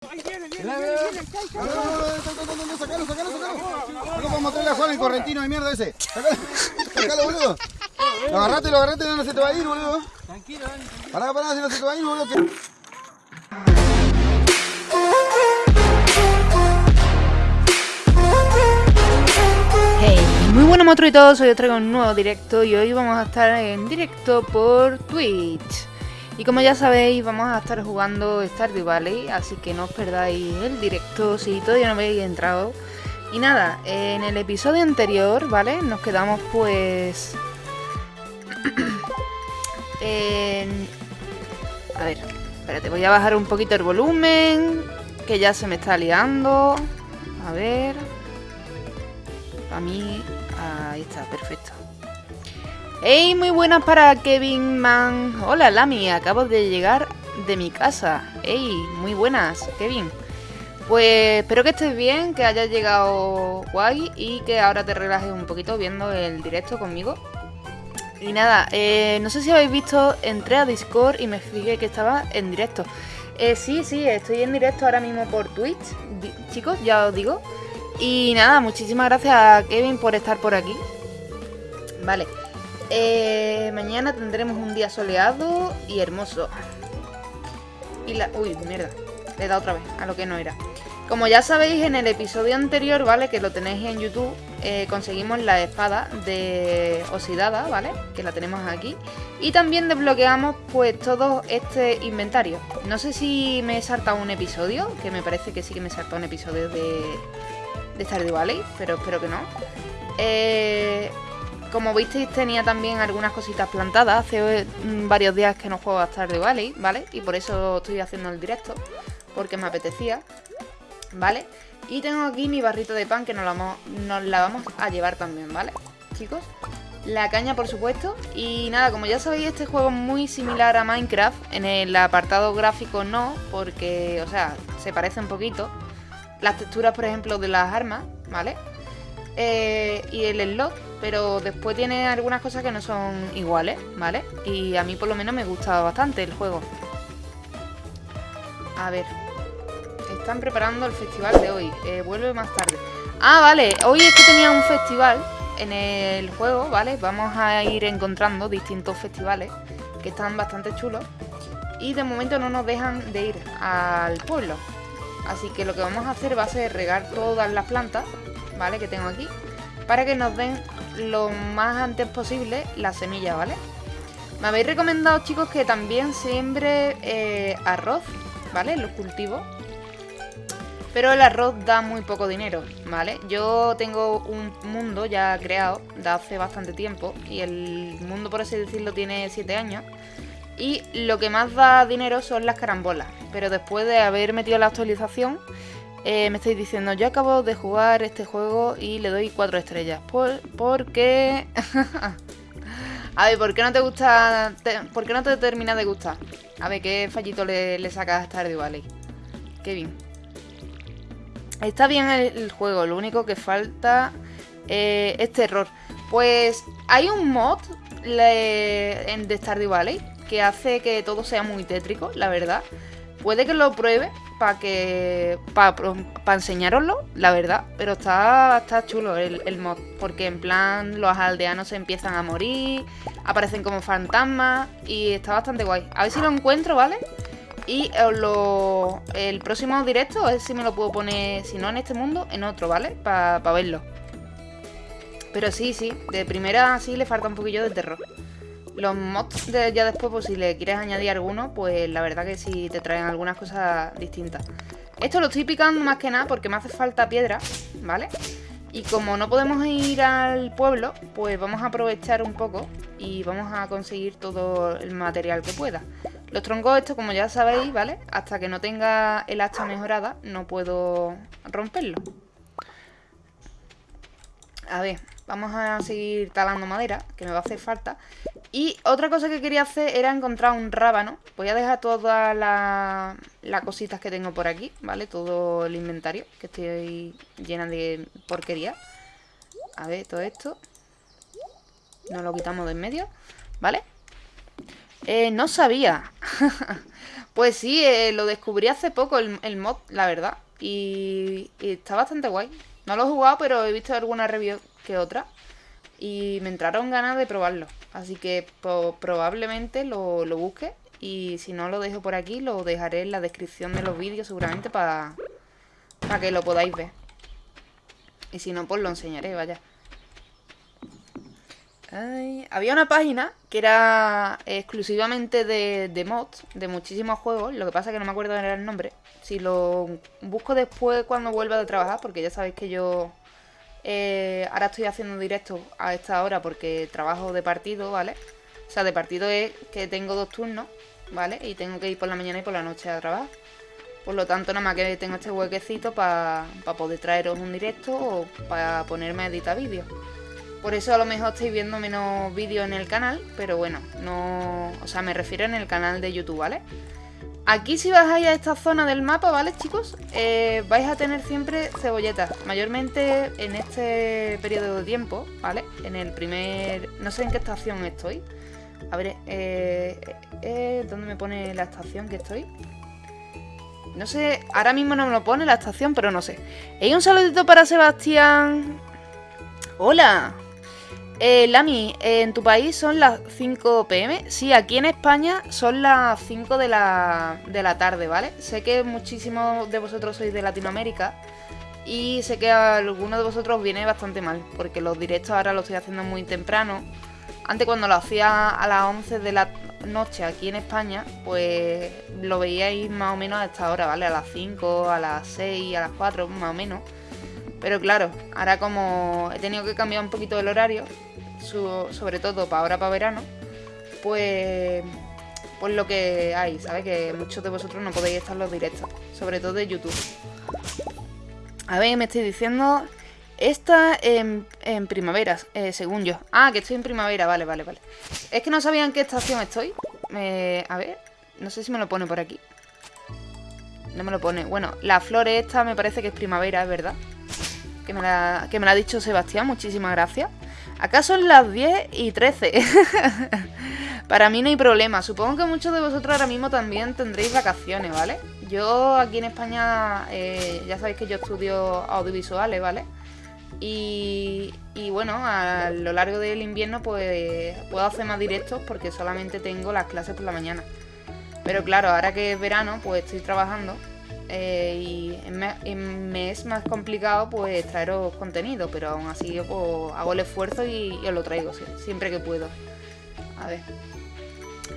No, no, no, no, no, sacalo, sacalo, sacalo. No vamos a Juan el correntino de mierda ese. Sacalo, sacalo, boludo. Lo agarrate, lo agarrate, no se te va a ir, boludo. Tranquilo, Pará, pará, si no se te va a ir, boludo. que- Hey, muy buenas monstruitos, hoy os traigo un nuevo directo y hoy vamos a estar en directo por Twitch. Y como ya sabéis, vamos a estar jugando Stardew Valley, así que no os perdáis el directo si todavía no habéis entrado. Y nada, en el episodio anterior, ¿vale? Nos quedamos pues... en... A ver, espérate, voy a bajar un poquito el volumen, que ya se me está liando. A ver... A mí, ahí está, perfecto. ¡Hey! Muy buenas para Kevin Man. Hola, Lami, acabo de llegar de mi casa. ¡Hey! Muy buenas, Kevin. Pues espero que estés bien, que hayas llegado guay y que ahora te relajes un poquito viendo el directo conmigo. Y nada, eh, no sé si habéis visto, entré a Discord y me fijé que estaba en directo. Eh, sí, sí, estoy en directo ahora mismo por Twitch. Chicos, ya os digo. Y nada, muchísimas gracias a Kevin por estar por aquí. Vale. Eh, mañana tendremos un día soleado y hermoso. Y la... Uy, mierda. Le he dado otra vez a lo que no era. Como ya sabéis, en el episodio anterior, ¿vale? Que lo tenéis en YouTube, eh, conseguimos la espada de oxidada, ¿vale? Que la tenemos aquí. Y también desbloqueamos, pues, todo este inventario. No sé si me he saltado un episodio, que me parece que sí que me he saltado un episodio de, de Stardew Valley, pero espero que no. Eh, como visteis, tenía también algunas cositas plantadas. Hace mm, varios días que no juego a Stardew Valley, ¿vale? Y por eso estoy haciendo el directo, porque me apetecía, ¿vale? Y tengo aquí mi barrito de pan que nos la, vamos, nos la vamos a llevar también, ¿vale? Chicos, la caña, por supuesto. Y nada, como ya sabéis, este juego es muy similar a Minecraft. En el apartado gráfico no, porque, o sea, se parece un poquito. Las texturas, por ejemplo, de las armas, ¿vale? Eh, y el slot, pero después tiene algunas cosas que no son iguales, ¿vale? Y a mí por lo menos me gusta bastante el juego. A ver. Están preparando el festival de hoy. eh, vuelve más tarde. Ah, vale. Hoy es que tenía un festival en el juego, ¿vale? Vamos a ir encontrando distintos festivales que están bastante chulos. Y de momento no nos dejan de ir al pueblo. Así que lo que vamos a hacer va a ser regar todas las plantas, ¿vale? Que tengo aquí. Para que nos den lo más antes posible las semillas, ¿vale? Me habéis recomendado, chicos, que también siembre eh, arroz, ¿vale? Los cultivos. Pero el arroz da muy poco dinero, ¿vale? Yo tengo un mundo ya creado de hace bastante tiempo. Y el mundo, por así decirlo, tiene 7 años. Y lo que más da dinero son las carambolas. Pero después de haber metido la actualización, eh, me estáis diciendo, yo acabo de jugar este juego y le doy 4 estrellas. Por, porque... a ver, ¿por qué no te gusta? ¿Por qué no te termina de gustar? A ver, ¿qué fallito le, le sacas a Stardew Valley? Qué bien. Está bien el, juego, lo único que falta eh, es terror. Pues hay un mod en de Stardew Valley que hace que todo sea muy tétrico, la verdad. Puede que lo pruebe para que para enseñaroslo, la verdad, pero está, está chulo el, mod, porque en plan los aldeanos se empiezan a morir, aparecen como fantasmas y está bastante guay. A ver si lo encuentro, ¿vale? Y lo, el próximo directo, a ver si me lo puedo poner, si no en este mundo, en otro, ¿vale? Para verlo. Pero sí, sí, de primera sí le falta un poquillo de terror. Los mods de ya después, pues si le quieres añadir alguno, pues la verdad que sí te traen algunas cosas distintas. Esto lo estoy picando más que nada porque me hace falta piedra, ¿vale? Y como no podemos ir al pueblo, pues vamos a aprovechar un poco y vamos a conseguir todo el material que pueda. Los troncos estos, como ya sabéis, ¿vale? Hasta que no tenga el hacha mejorada, no puedo romperlo. A ver, vamos a seguir talando madera, que me va a hacer falta. Y otra cosa que quería hacer era encontrar un rábano. Voy a dejar todas las las cositas que tengo por aquí, ¿vale? Todo el inventario, que estoy llena de porquería. A ver, todo esto. Nos lo quitamos de en medio, ¿vale? Eh, no sabía. pues sí, eh, lo descubrí hace poco el, mod, la verdad. Y, está bastante guay. No lo he jugado, pero he visto alguna review que otra. Y me entraron ganas de probarlo. Así que probablemente lo, lo busque. Y si no lo dejo por aquí, lo dejaré en la descripción de los vídeos seguramente para que lo podáis ver. Y si no, pues lo enseñaré, vaya. había una página que era exclusivamente de, mods, de muchísimos juegos. Lo que pasa es que no me acuerdo de el nombre. Si lo busco después cuando vuelva de trabajar, porque ya sabéis que yo eh, ahora estoy haciendo directo a esta hora porque trabajo de partido, ¿vale? O sea, de partido es que tengo dos turnos, ¿vale? Y tengo que ir por la mañana y por la noche a trabajar. Por lo tanto, nada más que tengo este huequecito para poder traeros un directo o para ponerme a editar vídeos. Por eso a lo mejor estáis viendo menos vídeos en el canal, pero bueno, no... O sea, me refiero en el canal de YouTube, ¿vale? Aquí si bajáis a esta zona del mapa, ¿vale, chicos? Eh, vais a tener siempre cebolletas. Mayormente en este periodo de tiempo, ¿vale? En el primer... No sé en qué estación estoy. A ver, eh, eh, ¿dónde me pone la estación que estoy? No sé, ahora mismo no me lo pone la estación, pero no sé. Hay un saludito para Sebastián. Hola. Eh, Lami, ¿en tu país son las 5 pm? Sí, aquí en España son las 5 de la, de la tarde, ¿vale? Sé que muchísimos de vosotros sois de Latinoamérica y sé que a algunos de vosotros viene bastante mal, porque los directos ahora los estoy haciendo muy temprano. Antes cuando lo hacía a las 11 de la noche aquí en España, pues lo veíais más o menos a esta hora, ¿vale? A las 5, a las 6, a las 4, más o menos. Pero claro, ahora como he tenido que cambiar un poquito el horario, sobre todo para ahora, para verano, pues, pues lo que hay, ¿sabes? Que muchos de vosotros no podéis estar los directos, sobre todo de YouTube. A ver, me estoy diciendo... Esta en, en primavera, eh, según yo. Ah, que estoy en primavera, vale, vale, vale. Es que no sabía en qué estación estoy. a ver, no sé si me lo pone por aquí. No me lo pone. Bueno, la flor esta me parece que es primavera, es verdad. Que me la, que me la ha dicho Sebastián, muchísimas gracias. Acá son las 10 y 13. Para mí no hay problema. Supongo que muchos de vosotros ahora mismo también tendréis vacaciones, ¿vale? Yo aquí en España, eh, ya sabéis que yo estudio audiovisuales, ¿vale? Y, bueno, a lo largo del invierno pues puedo hacer más directos porque solamente tengo las clases por la mañana. Pero claro, ahora que es verano pues estoy trabajando eh, y me, es más complicado pues traeros contenido, pero aún así yo pues, hago el esfuerzo y, os lo traigo siempre que puedo. A ver.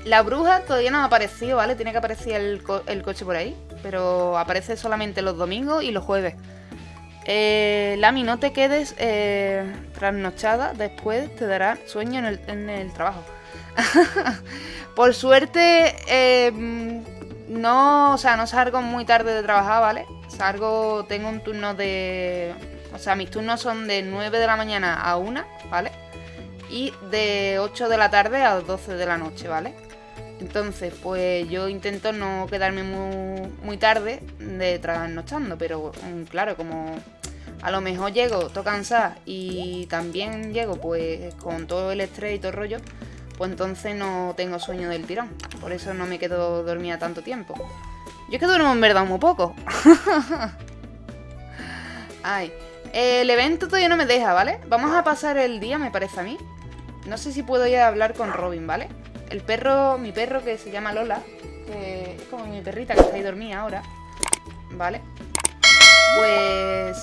La bruja todavía no ha aparecido, ¿vale? Tiene que aparecer el, coche por ahí, pero aparece solamente los domingos y los jueves. Eh, Lami, no te quedes eh, trasnochada, después te dará sueño en el, trabajo. Por suerte, eh, no, o sea, no salgo muy tarde de trabajar, ¿vale? Salgo, tengo un turno de... O sea, mis turnos son de 9 de la mañana a 1, ¿vale? Y de 8 de la tarde a 12 de la noche, ¿vale? Entonces, pues yo intento no quedarme muy, muy tarde de trasnochando, pero mm, claro, como a lo mejor llego todo y también llego pues con todo el estrés y todo el rollo, pues entonces no tengo sueño del tirón. Por eso no me quedo dormida tanto tiempo. Yo es que duermo en verdad muy poco. Ay, el evento todavía no me deja, ¿vale? Vamos a pasar el día, me parece a mí. No sé si puedo ir a hablar con Robin, ¿vale? El perro, mi perro que se llama Lola, que es como mi perrita que está ahí dormida ahora, ¿vale? Pues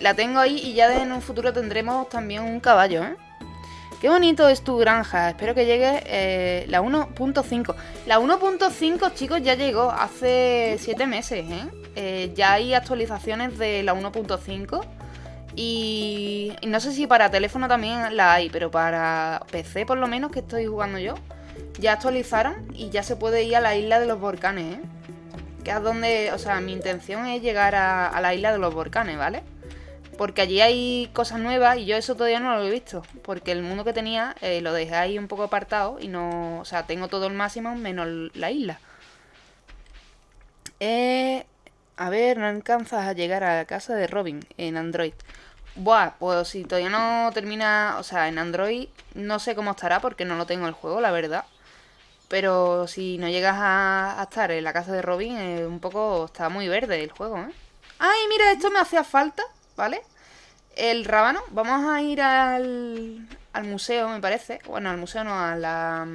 la tengo ahí y ya en un futuro tendremos también un caballo, ¿eh? Qué bonito es tu granja. Espero que llegue eh, la 1.5. La 1.5, chicos, ya llegó hace 7 meses, ¿eh? ¿eh? Ya hay actualizaciones de la 1.5. Y, no sé si para teléfono también la hay, pero para PC por lo menos, que estoy jugando yo, ya actualizaron y ya se puede ir a la isla de los volcanes, ¿eh? Que es donde, o sea, mi intención es llegar a la isla de los volcanes, ¿vale? Porque allí hay cosas nuevas y yo eso todavía no lo he visto. Porque el mundo que tenía eh, lo dejé ahí un poco apartado y no... O sea, tengo todo el máximo menos la isla. Eh, a ver, no alcanzas a llegar a la casa de Robin en Android. Buah, pues si todavía no termina... O sea, en Android no sé cómo estará porque no lo tengo el juego, la verdad. Pero si no llegas a, estar en la casa de Robin, es un poco está muy verde el juego, ¿eh? ¡Ay, mira! Esto me hacía falta, ¿vale? El rábano. Vamos a ir al, al museo, me parece. Bueno, al museo no, a la...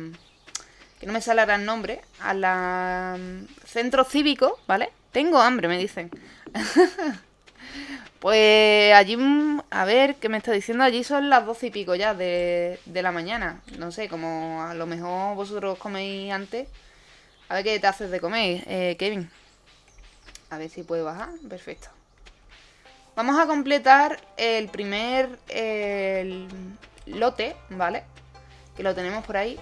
Que no me sale ahora el nombre. A la... Centro cívico, ¿vale? Tengo hambre, me dicen. Pues allí, a ver, ¿qué me está diciendo? Allí son las doce y pico ya de, la mañana. No sé, como a lo mejor vosotros coméis antes. A ver qué te haces de comer, eh, Kevin. A ver si puede bajar. Perfecto. Vamos a completar el primer lote, ¿vale? Que lo tenemos por ahí.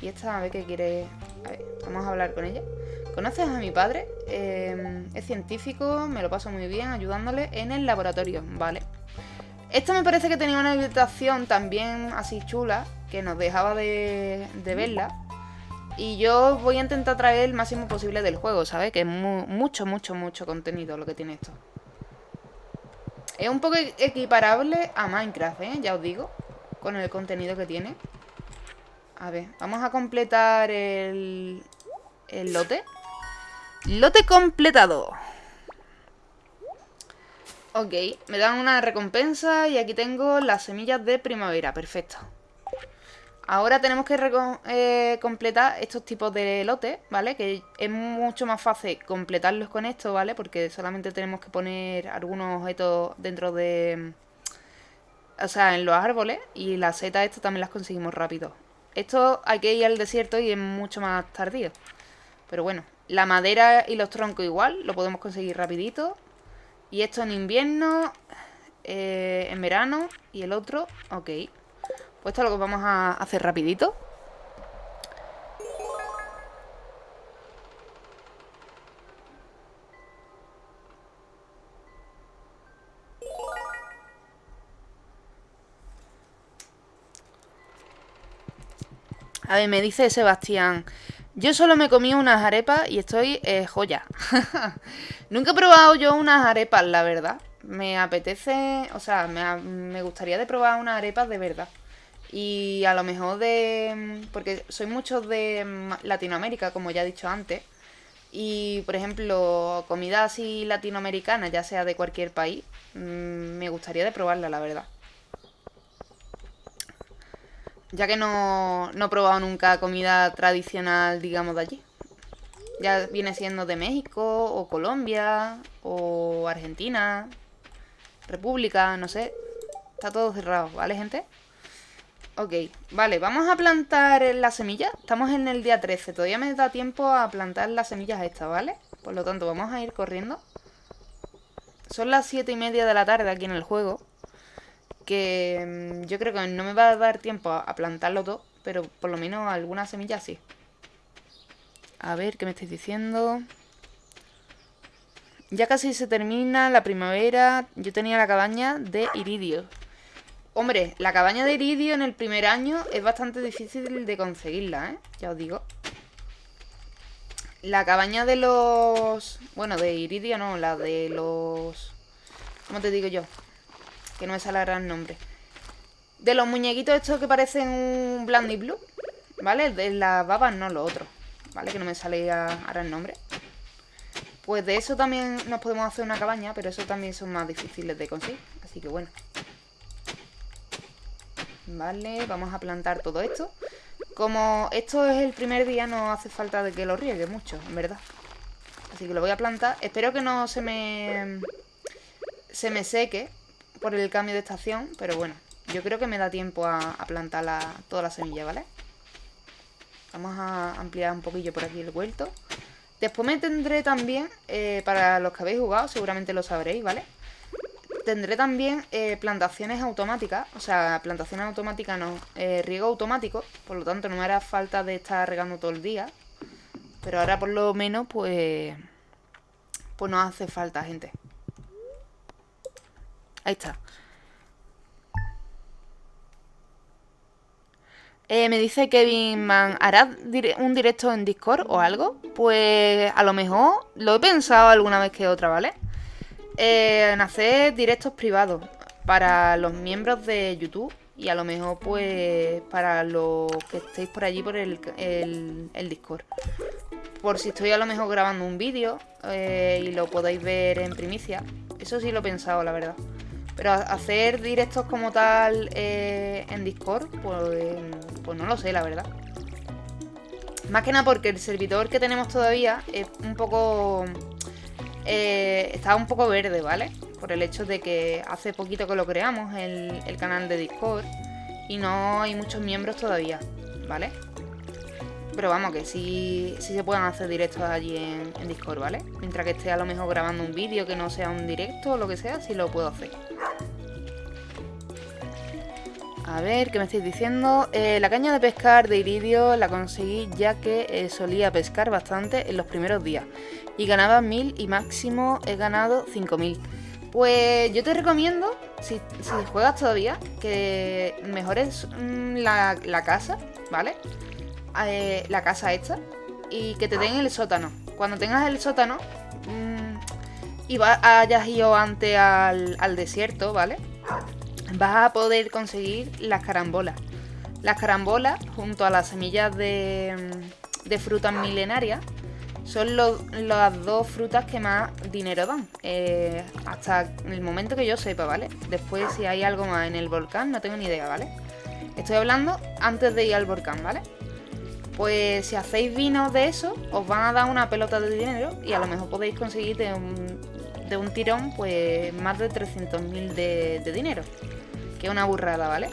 Y esta, a ver qué quiere... A ver, vamos a hablar con ella. ¿Conoces a mi padre? Em, es científico, me lo paso muy bien ayudándole en el laboratorio, ¿vale? Esta me parece que tenía una habitación también así chula, que nos dejaba de, verla. Y yo voy a intentar traer el máximo posible del juego, ¿sabes? Que es mucho, mucho, mucho contenido lo que tiene esto. Es un poco equiparable a Minecraft, ¿eh? Ya os digo, con el contenido que tiene. A ver, vamos a completar el, el lote. Lote completado. Ok, me dan una recompensa y aquí tengo las semillas de primavera. Perfecto. Ahora tenemos que eh, completar estos tipos de lotes, ¿vale? Que es mucho más fácil completarlos con esto, ¿vale? Porque solamente tenemos que poner algunos objetos dentro de... O sea, en los árboles y las setas estas también las conseguimos rápido. Esto hay que ir al desierto y es mucho más tardío. Pero bueno, la madera y los troncos igual, lo podemos conseguir rapidito. Y esto en invierno, eh, en verano y el otro, ok. Pues esto es lo que vamos a hacer rapidito. A ver, me dice Sebastián yo solo me comí unas arepas y estoy eh, joya. Nunca he probado yo unas arepas, la verdad. Me apetece, o sea, me, gustaría de probar unas arepas de verdad. Y a lo mejor de... Porque soy mucho de Latinoamérica, como ya he dicho antes. Y, por ejemplo, comida así latinoamericana, ya sea de cualquier país, mm, me gustaría de probarla, la verdad. Ya que no, no he probado nunca comida tradicional, digamos, de allí. Ya viene siendo de México, o Colombia, o Argentina, República, no sé. Está todo cerrado, ¿vale, gente? Ok, vale, vamos a plantar las semillas. Estamos en el día 13, todavía me da tiempo a plantar las semillas estas, ¿vale? Por lo tanto, vamos a ir corriendo. Son las 7 y media de la tarde aquí en el juego que mm, yo creo que no me va a dar tiempo a, plantarlo todo, pero por lo menos algunas semillas sí. A ver, ¿qué me estáis diciendo? Ya casi se termina la primavera. Yo tenía la cabaña de iridio. Hombre, la cabaña de iridio en el primer año es bastante difícil de conseguirla, ¿eh? Ya os digo. La cabaña de los... Bueno, de iridio no, la de los... ¿Cómo te digo yo? que no me sale el nombre. De los muñequitos estos que parecen un Blandy Blue, ¿vale? De las babas no, lo otro, ¿vale? Que no me sale ahora el nombre. Pues de eso también nos podemos hacer una cabaña, pero eso también son más difíciles de conseguir. Así que bueno. Vale, vamos a plantar todo esto. Como esto es el primer día, no hace falta de que lo riegue mucho, en verdad. Así que lo voy a plantar. Espero que no se me... Se me seque, por el cambio de estación, pero bueno, yo creo que me da tiempo a, plantar la, toda la semilla, ¿vale? Vamos a ampliar un poquillo por aquí el huerto. Después me tendré también, eh, para los que habéis jugado, seguramente lo sabréis, ¿vale? Tendré también eh, plantaciones automáticas, o sea, plantaciones automáticas no, eh, riego automático, por lo tanto no me hará falta de estar regando todo el día. Pero ahora por lo menos, pues, pues no hace falta, gente. Ahí está. Eh, me dice Kevin Man, ¿harás un directo en Discord o algo? Pues a lo mejor lo he pensado alguna vez que otra, ¿vale? Eh, en hacer directos privados para los miembros de YouTube Y a lo mejor, pues, para los que estéis por allí por el, el, Discord. Por si estoy a lo mejor grabando un vídeo eh, y lo podéis ver en primicia. Eso sí lo he pensado, la verdad. Pero hacer directos como tal eh, en Discord, pues, pues no lo sé, la verdad. Más que nada porque el servidor que tenemos todavía es un poco... Eh, está un poco verde, ¿vale? Por el hecho de que hace poquito que lo creamos, el, canal de Discord, y no hay muchos miembros todavía, ¿vale? Pero vamos, que sí, sí se pueden hacer directos allí en, en, Discord, ¿vale? Mientras que esté a lo mejor grabando un vídeo que no sea un directo o lo que sea, sí lo puedo hacer. A ver, ¿qué me estáis diciendo? Eh, la caña de pescar de iridio la conseguí ya que eh, solía pescar bastante en los primeros días. Y ganaba 1000 y máximo he ganado 5000. Pues yo te recomiendo, si, juegas todavía, que mejores mm, la, casa, ¿vale? Eh, la casa esta. Y que te den el sótano. Cuando tengas el sótano mmm, y hayas ido antes al, al desierto, ¿vale? vas a poder conseguir las carambolas. Las carambolas, junto a las semillas de, de frutas milenarias, son las dos frutas que más dinero dan. Eh, hasta el momento que yo sepa, ¿vale? Después, si hay algo más en el volcán, no tengo ni idea, ¿vale? Estoy hablando antes de ir al volcán, ¿vale? Pues si hacéis vino de eso, os van a dar una pelota de dinero y a lo mejor podéis conseguir de un, de un tirón, pues más de 300.000 de, de dinero que una burrada, ¿vale?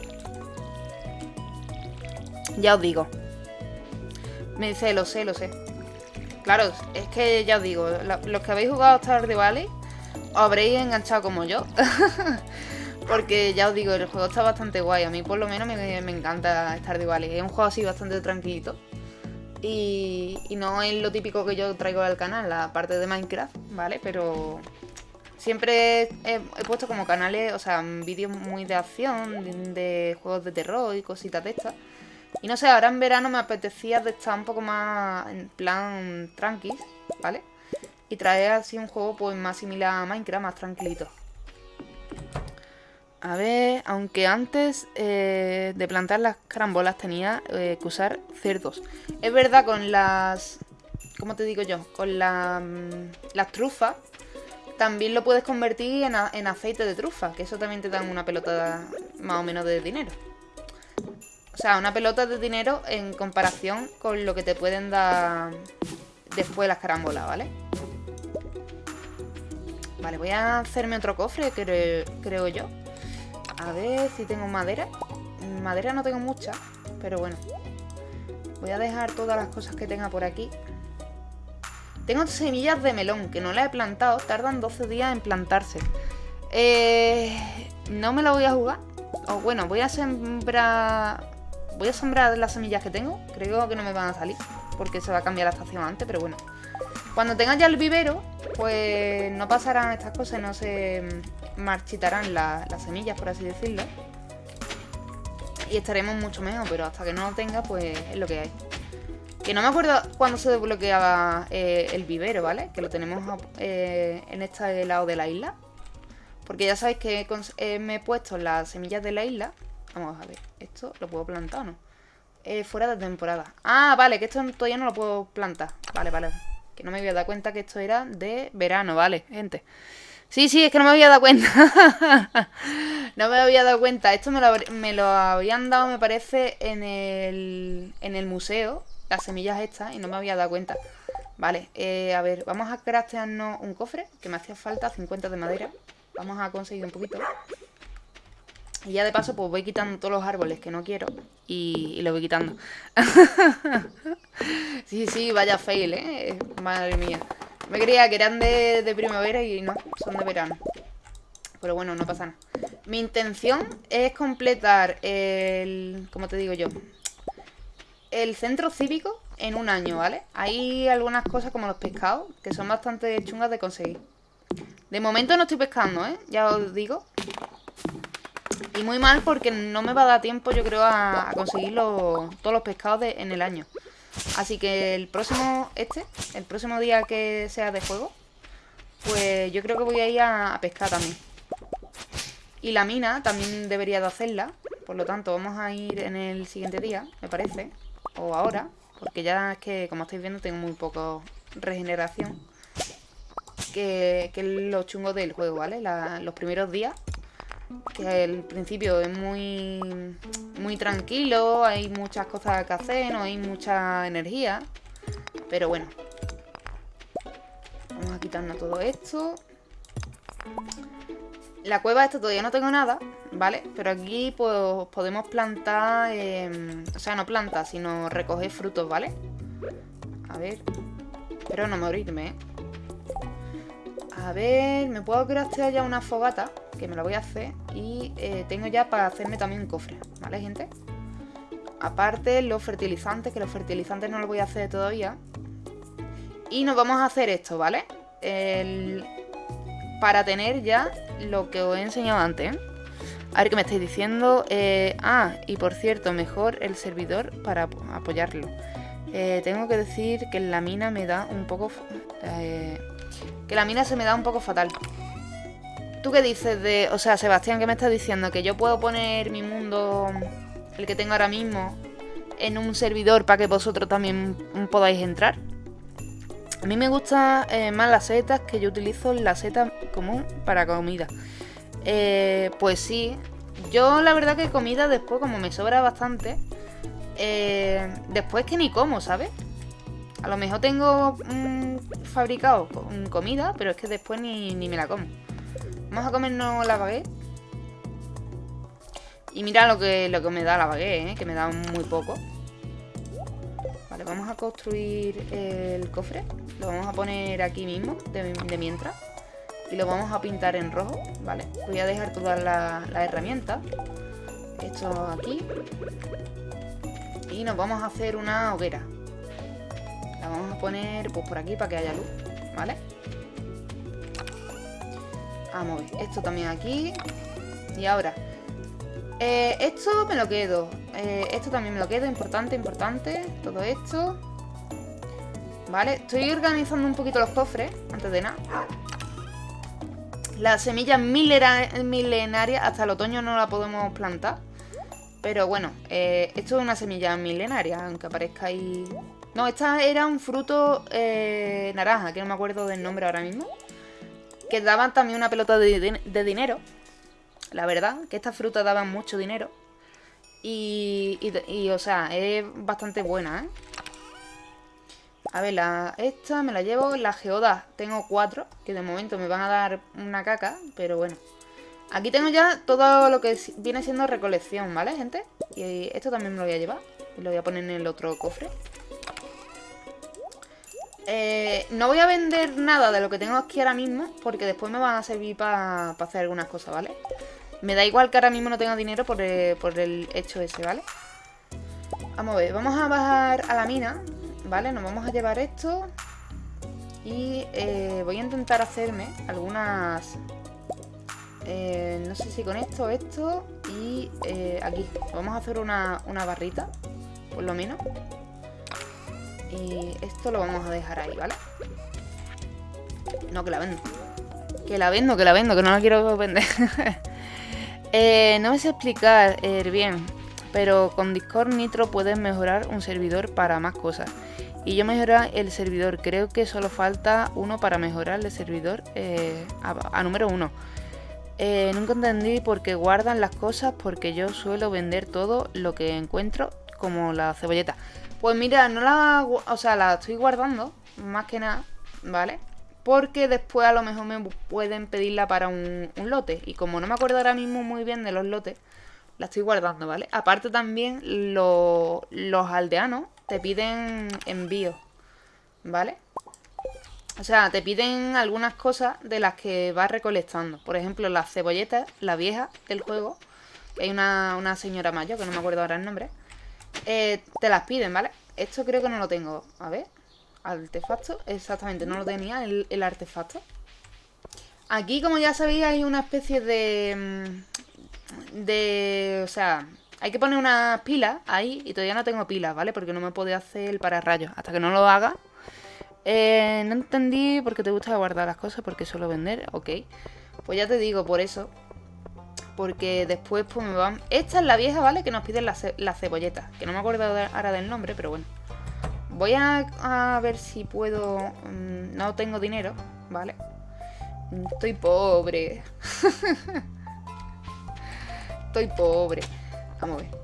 Ya os digo. Me dice, lo sé, lo sé. Claro, es que ya os digo, los que habéis jugado Stardew Valley os habréis enganchado como yo. Porque ya os digo, el juego está bastante guay. A mí por lo menos me, encanta Stardew Valley. Es un juego así bastante tranquilito. Y, y, no es lo típico que yo traigo al canal, la parte de Minecraft, ¿vale? Pero Siempre he, puesto como canales, o sea, vídeos muy de acción, de, juegos de terror y cositas de estas. Y no sé, ahora en verano me apetecía de estar un poco más en plan tranquis, ¿vale? Y traer así un juego pues más similar a Minecraft, más tranquilito. A ver, aunque antes eh, de plantar las carambolas tenía eh, que usar cerdos. Es verdad, con las... ¿Cómo te digo yo? Con la, mm, las trufas también lo puedes convertir en, aceite de trufa, que eso también te dan una pelota más o menos de dinero. O sea, una pelota de dinero en comparación con lo que te pueden dar después las carambolas, ¿vale? Vale, voy a hacerme otro cofre, creo, creo yo. A ver si tengo madera. Madera no tengo mucha, pero bueno. Voy a dejar todas las cosas que tenga por aquí. Tengo semillas de melón que no las he plantado. Tardan 12 días en plantarse. Eh, no me la voy a jugar. O bueno, voy a sembrar... Voy a sembrar las semillas que tengo. Creo que no me van a salir. Porque se va a cambiar la estación antes, pero bueno. Cuando tenga ya el vivero, pues no pasarán estas cosas. No se marchitarán las semillas, por así decirlo. Y estaremos mucho mejor, pero hasta que no lo tenga, pues es lo que hay. Que no me acuerdo cuándo se desbloqueaba eh, el vivero, ¿vale? Que lo tenemos eh, en este lado de la isla. Porque ya sabéis que eh, me he puesto las semillas de la isla. Vamos a ver, ¿esto lo puedo plantar o no? fuera de temporada. Ah, vale, que esto todavía no lo puedo plantar. Vale, vale. Que no me había dado cuenta que esto era de verano, ¿vale, gente? Sí, sí, es que no me había dado cuenta. no me había dado cuenta. Esto me lo, me lo habían dado, me parece, en el, en el museo las semillas estas y no me había dado cuenta. Vale, eh, a ver, vamos a craftearnos un cofre, que me hacía falta 50 de madera. Vamos a conseguir un poquito. Y ya de paso, pues voy quitando todos los árboles que no quiero y, lo voy quitando. sí, sí, vaya fail, ¿eh? Madre mía. Me creía que eran de, de primavera y no, son de verano. Pero bueno, no pasa nada. Mi intención es completar el... ¿Cómo te digo yo? el centro cívico en un año, ¿vale? Hay algunas cosas como los pescados que son bastante chungas de conseguir. De momento no estoy pescando, ¿eh? Ya os digo. Y muy mal porque no me va a dar tiempo, yo creo, a, conseguir todos los pescados en el año. Así que el próximo, este, el próximo día que sea de juego, pues yo creo que voy a ir a, a pescar también. Y la mina también debería de hacerla, Por lo tanto, vamos a ir en el siguiente día, me parece. O ahora, porque ya es que, como estáis viendo, tengo muy poco regeneración. Que, que es lo chungo del juego, ¿vale? los primeros días que al principio es muy, muy tranquilo, hay muchas cosas que hacer, no hay mucha energía. Pero bueno. Vamos a quitarnos todo esto. La cueva esta todavía no tengo nada, ¿vale? Pero aquí pues podemos plantar, em, o sea, no plantar, sino recoger frutos, ¿vale? A ver. Espero no morirme, ¿eh? A ver, me puedo craftear ya una fogata, que me la voy a hacer. Y eh, tengo ya para hacerme también un cofre, ¿vale, gente? Aparte, los fertilizantes, que los fertilizantes no los voy a hacer todavía. Y nos vamos a hacer esto, ¿vale? Para tener ya lo que os he enseñado antes, ¿eh? A ver qué me estáis diciendo. Eh, ah, y por cierto, mejor el servidor para apoyarlo. tengo que decir que la mina me da un poco... Que la mina se me da un poco fatal. ¿Tú qué dices de...? O sea, Sebastián, ¿qué me estás diciendo? ¿Que yo puedo poner mi mundo, el que tengo ahora mismo, en un servidor para que vosotros también podáis entrar? A mí me gustan eh, más las setas que yo utilizo la seta común para comida. Eh, pues sí. Yo la verdad que comida después, como me sobra bastante, eh, después que ni como, ¿sabes? A lo mejor tengo fabricado comida, pero es que después ni, me la como. Vamos a comernos la baguette. Y mira lo que, lo que me da la baguette, ¿eh? que me da muy poco. Vale, vamos a construir el cofre. Lo vamos a poner aquí mismo, de, mientras. Y lo vamos a pintar en rojo, ¿vale? Voy a dejar todas las herramientas. Esto aquí. Y nos vamos a hacer una hoguera. La vamos a poner pues por aquí para que haya luz, ¿vale? Vamos a ver, esto también aquí. Y ahora eh, Esto me lo quedo. Eh, Esto también me lo quedo, importante, importante Todo esto. Vale, estoy organizando un poquito los cofres Antes de nada. Las semillas milenarias Hasta el otoño no la podemos plantar. Pero bueno, eh, esto es una semilla milenaria Aunque aparezca ahí no, esta era un fruto eh, naranja, que no me acuerdo del nombre ahora mismo. Que daban también una pelota de, dinero. La verdad, que estas frutas daban mucho dinero. Y, y, o sea, es bastante buena, ¿eh? A ver, la, esta me la llevo. La geoda tengo cuatro, que de momento me van a dar una caca, pero bueno. Aquí tengo ya todo lo que viene siendo recolección, ¿vale, gente? Y esto también me lo voy a llevar. Y lo voy a poner en el otro cofre. Eh, no voy a vender nada de lo que tengo aquí ahora mismo Porque después me van a servir para hacer algunas cosas, ¿vale? Me da igual que ahora mismo no tenga dinero por el, hecho ese, ¿vale? Vamos a ver, vamos a bajar a la mina ¿Vale? Nos vamos a llevar esto Y eh, voy a intentar hacerme algunas... Eh, no sé si con esto esto Y aquí Vamos a hacer una, una barrita Por lo menos y esto lo vamos a dejar ahí, ¿vale? No, que la vendo. Que la vendo, que la vendo, que no la quiero vender. eh, no me sé explicar eh, bien, pero con Discord Nitro puedes mejorar un servidor para más cosas. Y yo mejorar el servidor, creo que solo falta uno para mejorar el servidor eh, a, número uno. Eh, nunca entendí por qué guardan las cosas porque yo suelo vender todo lo que encuentro como la cebolleta. Pues mira, no la... O sea, la estoy guardando, más que nada, ¿vale? Porque después a lo mejor me pueden pedirla para un, lote. Y como no me acuerdo ahora mismo muy bien de los lotes, la estoy guardando, ¿vale? Aparte también los aldeanos te piden envío, ¿vale? O sea, te piden algunas cosas de las que vas recolectando. Por ejemplo, las cebolletas, la vieja del juego. hay una, una señora mayor, que no me acuerdo ahora el nombre. Eh, te las piden, ¿vale? Esto creo que no lo tengo. A ver. Artefacto. Exactamente, no lo tenía el, artefacto. Aquí, como ya sabéis, hay una especie de... Mm, de... O sea, hay que poner unas pilas ahí y todavía no tengo pilas, ¿vale? Porque no me puede hacer el pararrayos. Hasta que no lo haga. Eh, no entendí por qué te gusta guardar las cosas, porque suelo vender. Ok. Pues ya te digo, por eso. Porque después pues me van... Esta es la vieja, ¿vale? Que nos piden la, ce la cebolleta. Que no me acuerdo ahora del nombre, pero bueno. Voy a, a ver si puedo... Mmm, no tengo dinero, ¿vale? Estoy pobre. Estoy pobre. Vamos a ver.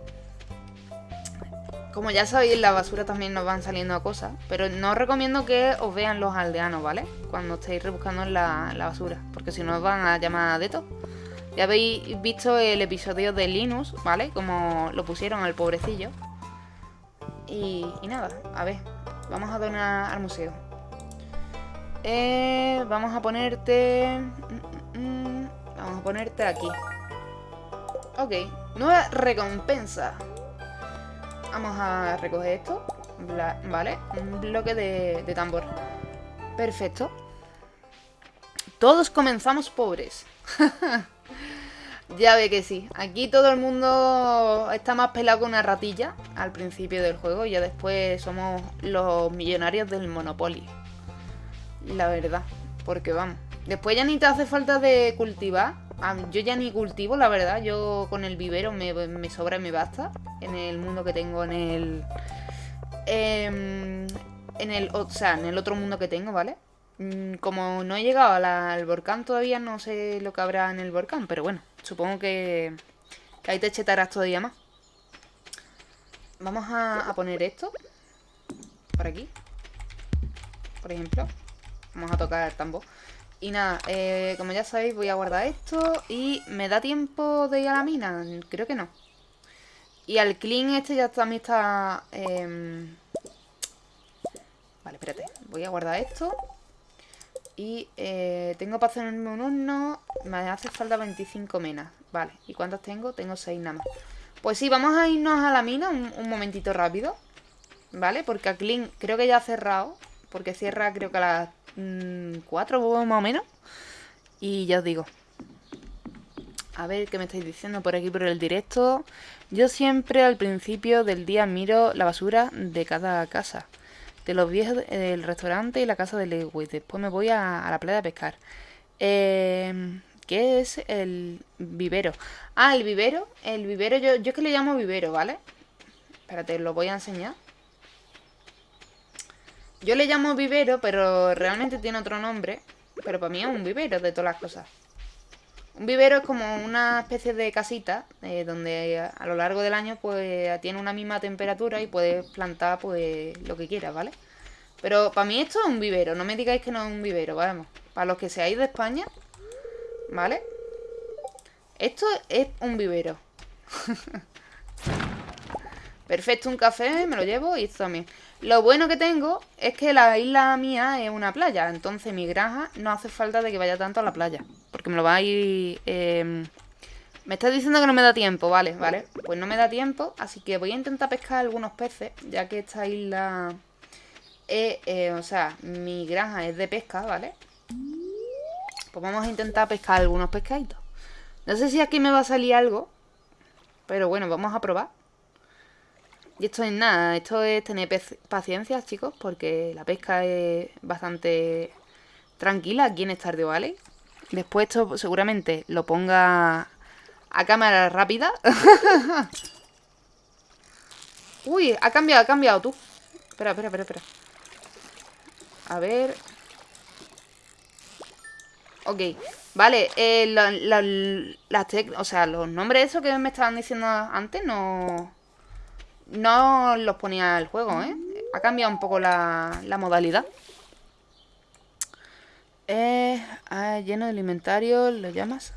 Como ya sabéis, en la basura también nos van saliendo cosas. Pero no os recomiendo que os vean los aldeanos, ¿vale? Cuando estéis rebuscando en la, la basura. Porque si no os van a llamar de todo. Ya habéis visto el episodio de Linus, ¿vale? Como lo pusieron al pobrecillo. Y, nada, a ver. Vamos a donar al museo. Eh, vamos a ponerte... Mm, mm, mm, vamos a ponerte aquí. Ok, nueva recompensa. Vamos a recoger esto. vale, un bloque de, de tambor. Perfecto. Todos comenzamos pobres. ya ve que sí. Aquí todo el mundo está más pelado que una ratilla al principio del juego. Y ya después somos los millonarios del Monopoly. La verdad. Porque vamos. Después ya ni te hace falta de cultivar. Yo ya ni cultivo, la verdad. Yo con el vivero me, sobra y me basta. En el mundo que tengo en el... Eh, en el... O sea, en el otro mundo que tengo, ¿vale? Mm, como no he llegado al volcán todavía, no sé lo que habrá en el volcán. Pero bueno, supongo que, que ahí te chetarás todavía más. Vamos a, poner esto. Por aquí. Por ejemplo. Vamos a tocar el tambor. Y nada, eh, como ya sabéis, voy a guardar esto. Y ¿me da tiempo de ir a la mina? Creo que no. Y al clean este ya también está... Eh... Vale, espérate. Voy a guardar esto. Y eh, tengo para hacerme un horno. Me hace falta 25 menas. Vale, ¿y cuántas tengo? Tengo 6 nada más. Pues sí, vamos a irnos a la mina un, momentito rápido. ¿Vale? Porque a Clean creo que ya ha cerrado. Porque cierra creo que a las mmm, 4 más o menos. Y ya os digo. A ver qué me estáis diciendo por aquí por el directo. Yo siempre al principio del día miro la basura de cada casa. De los viejos del restaurante y la casa de Lewis. Después me voy a, la playa a pescar. Eh, ¿Qué es el vivero? Ah, el vivero. El vivero, yo, yo es que le llamo vivero, ¿vale? Espérate, lo voy a enseñar. Yo le llamo vivero, pero realmente tiene otro nombre. Pero para mí es un vivero de todas las cosas. Un vivero es como una especie de casita eh, donde a lo largo del año pues tiene una misma temperatura y puedes plantar pues lo que quieras, ¿vale? Pero para mí esto es un vivero, no me digáis que no es un vivero, vamos. Para los que seáis de España, ¿vale? Esto es un vivero. Perfecto, un café, me lo llevo y esto también. Lo bueno que tengo es que la isla mía es una playa, entonces mi granja no hace falta de que vaya tanto a la playa. Porque me lo va a ir... Eh... Me estás diciendo que no me da tiempo, vale, vale. Pues no me da tiempo, así que voy a intentar pescar algunos peces, ya que esta isla... Eh, o sea, mi granja es de pesca, ¿vale? Pues vamos a intentar pescar algunos pescaditos. No sé si aquí me va a salir algo, pero bueno, vamos a probar. Y esto es nada, esto es tener paciencia, chicos, porque la pesca es bastante tranquila aquí en Stardew Valley. Después esto seguramente lo ponga a cámara rápida. Uy, ha cambiado, ha cambiado tú. Espera, espera, espera, espera. A ver. Ok, vale, eh, la, o sea, los nombres esos que me estaban diciendo antes no no los ponía el juego, ¿eh? Ha cambiado un poco la, la modalidad. Eh, ah, lleno de alimentario, ¿lo llamas?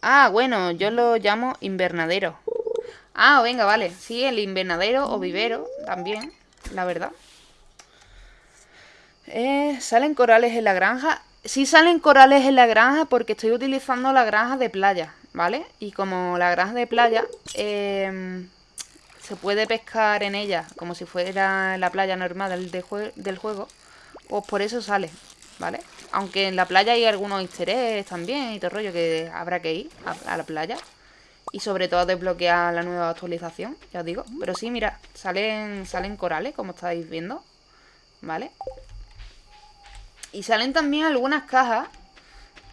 Ah, bueno, yo lo llamo invernadero. Ah, venga, vale. Sí, el invernadero o vivero también, la verdad. Eh, ¿Salen corales en la granja? Sí salen corales en la granja porque estoy utilizando la granja de playa, ¿vale? Y como la granja de playa... Eh, se puede pescar en ella como si fuera la playa normal del, del juego, pues por eso sale, ¿vale? Aunque en la playa hay algunos easter también y todo rollo que habrá que ir a, la playa. Y sobre todo desbloquear la nueva actualización, ya os digo. Pero sí, mira, salen, salen corales, como estáis viendo, ¿vale? Y salen también algunas cajas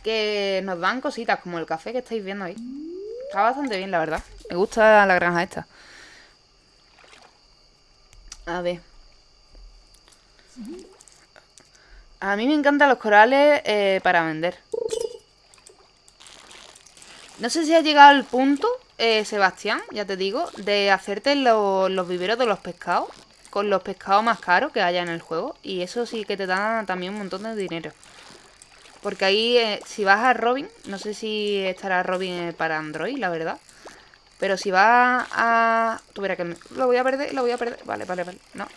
que nos dan cositas, como el café que estáis viendo ahí. Está bastante bien, la verdad. Me gusta la granja esta. A ver. A mí me encantan los corales eh, para vender. No sé si ha llegado el punto, eh, Sebastián, ya te digo, de hacerte los viveros de los pescados con los pescados más caros que haya en el juego. Y eso sí que te da también un montón de dinero. Porque ahí, eh, si vas a Robin, no sé si estará Robin para Android, la verdad. Pero si vas a... Tú que lo voy a perder, lo voy a perder. Vale, vale, vale. No.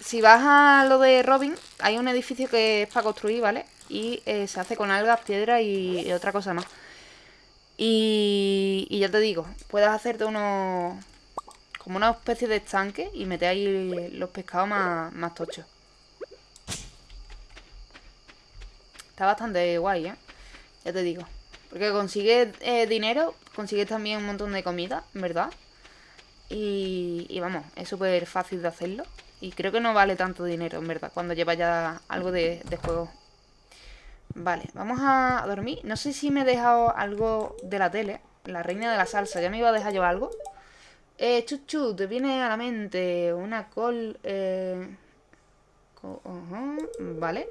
Si vas a lo de Robin, hay un edificio que es para construir, ¿vale? Y eh, se hace con algas, piedra y, otra cosa más. Y, y ya te digo, puedes hacerte unos... Como una especie de estanque y meter ahí los pescados más, más tochos. Está bastante guay, ¿eh? Ya te digo. Porque consigues eh, dinero, consigues también un montón de comida, ¿verdad? Y, y vamos, es súper fácil de hacerlo. Y creo que no vale tanto dinero, en verdad, cuando lleva ya algo de, juego. Vale, vamos a dormir. No sé si me he dejado algo de la tele. La reina de la salsa. ¿Ya me iba a dejar yo algo? Eh, chuchu, te viene a la mente una col... Eh... vale.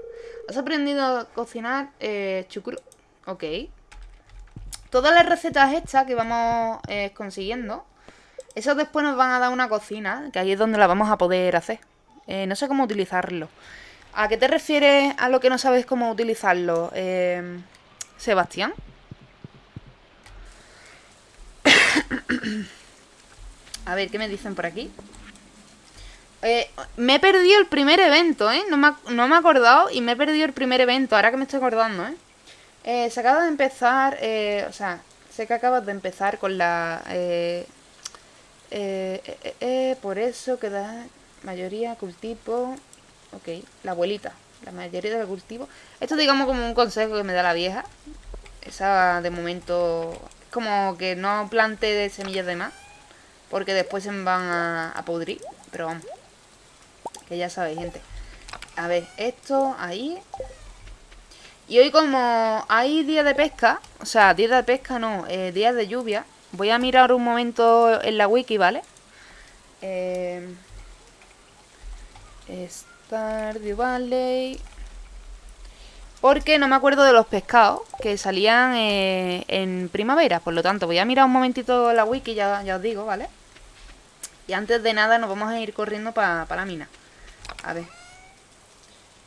¿Has aprendido a cocinar eh, chucru? Ok. Todas las recetas hechas que vamos eh, consiguiendo, eso después nos van a dar una cocina, que ahí es donde la vamos a poder hacer. Eh, no sé cómo utilizarlo. ¿A qué te refieres a lo que no sabes cómo utilizarlo, eh, Sebastián? a ver, ¿qué me dicen por aquí? me he perdido el primer evento, ¿eh? No me, no me he acordado y me he perdido el primer evento, ahora que me estoy acordando, ¿eh? Eh, se acaba de empezar, eh, o sea, sé que acabas de empezar con la... Eh, por eso queda mayoría cultivo... Ok, la abuelita, la mayoría del cultivo. Esto digamos como un consejo que me da la vieja. Esa de momento como que no plante de semillas de más. Porque después se van a, a pudrir. Pero vamos. Que ya sabéis, gente. A ver, esto ahí. Y hoy como hay días de pesca, o sea, días de pesca no, eh, días de lluvia, voy a mirar un momento en la wiki, ¿vale? Eh, Stardew Valley... Porque no me acuerdo de los pescados que salían eh, en primavera, por lo tanto voy a mirar un momentito la wiki, ya, ya os digo, ¿vale? Y antes de nada nos vamos a ir corriendo para la mina. A ver.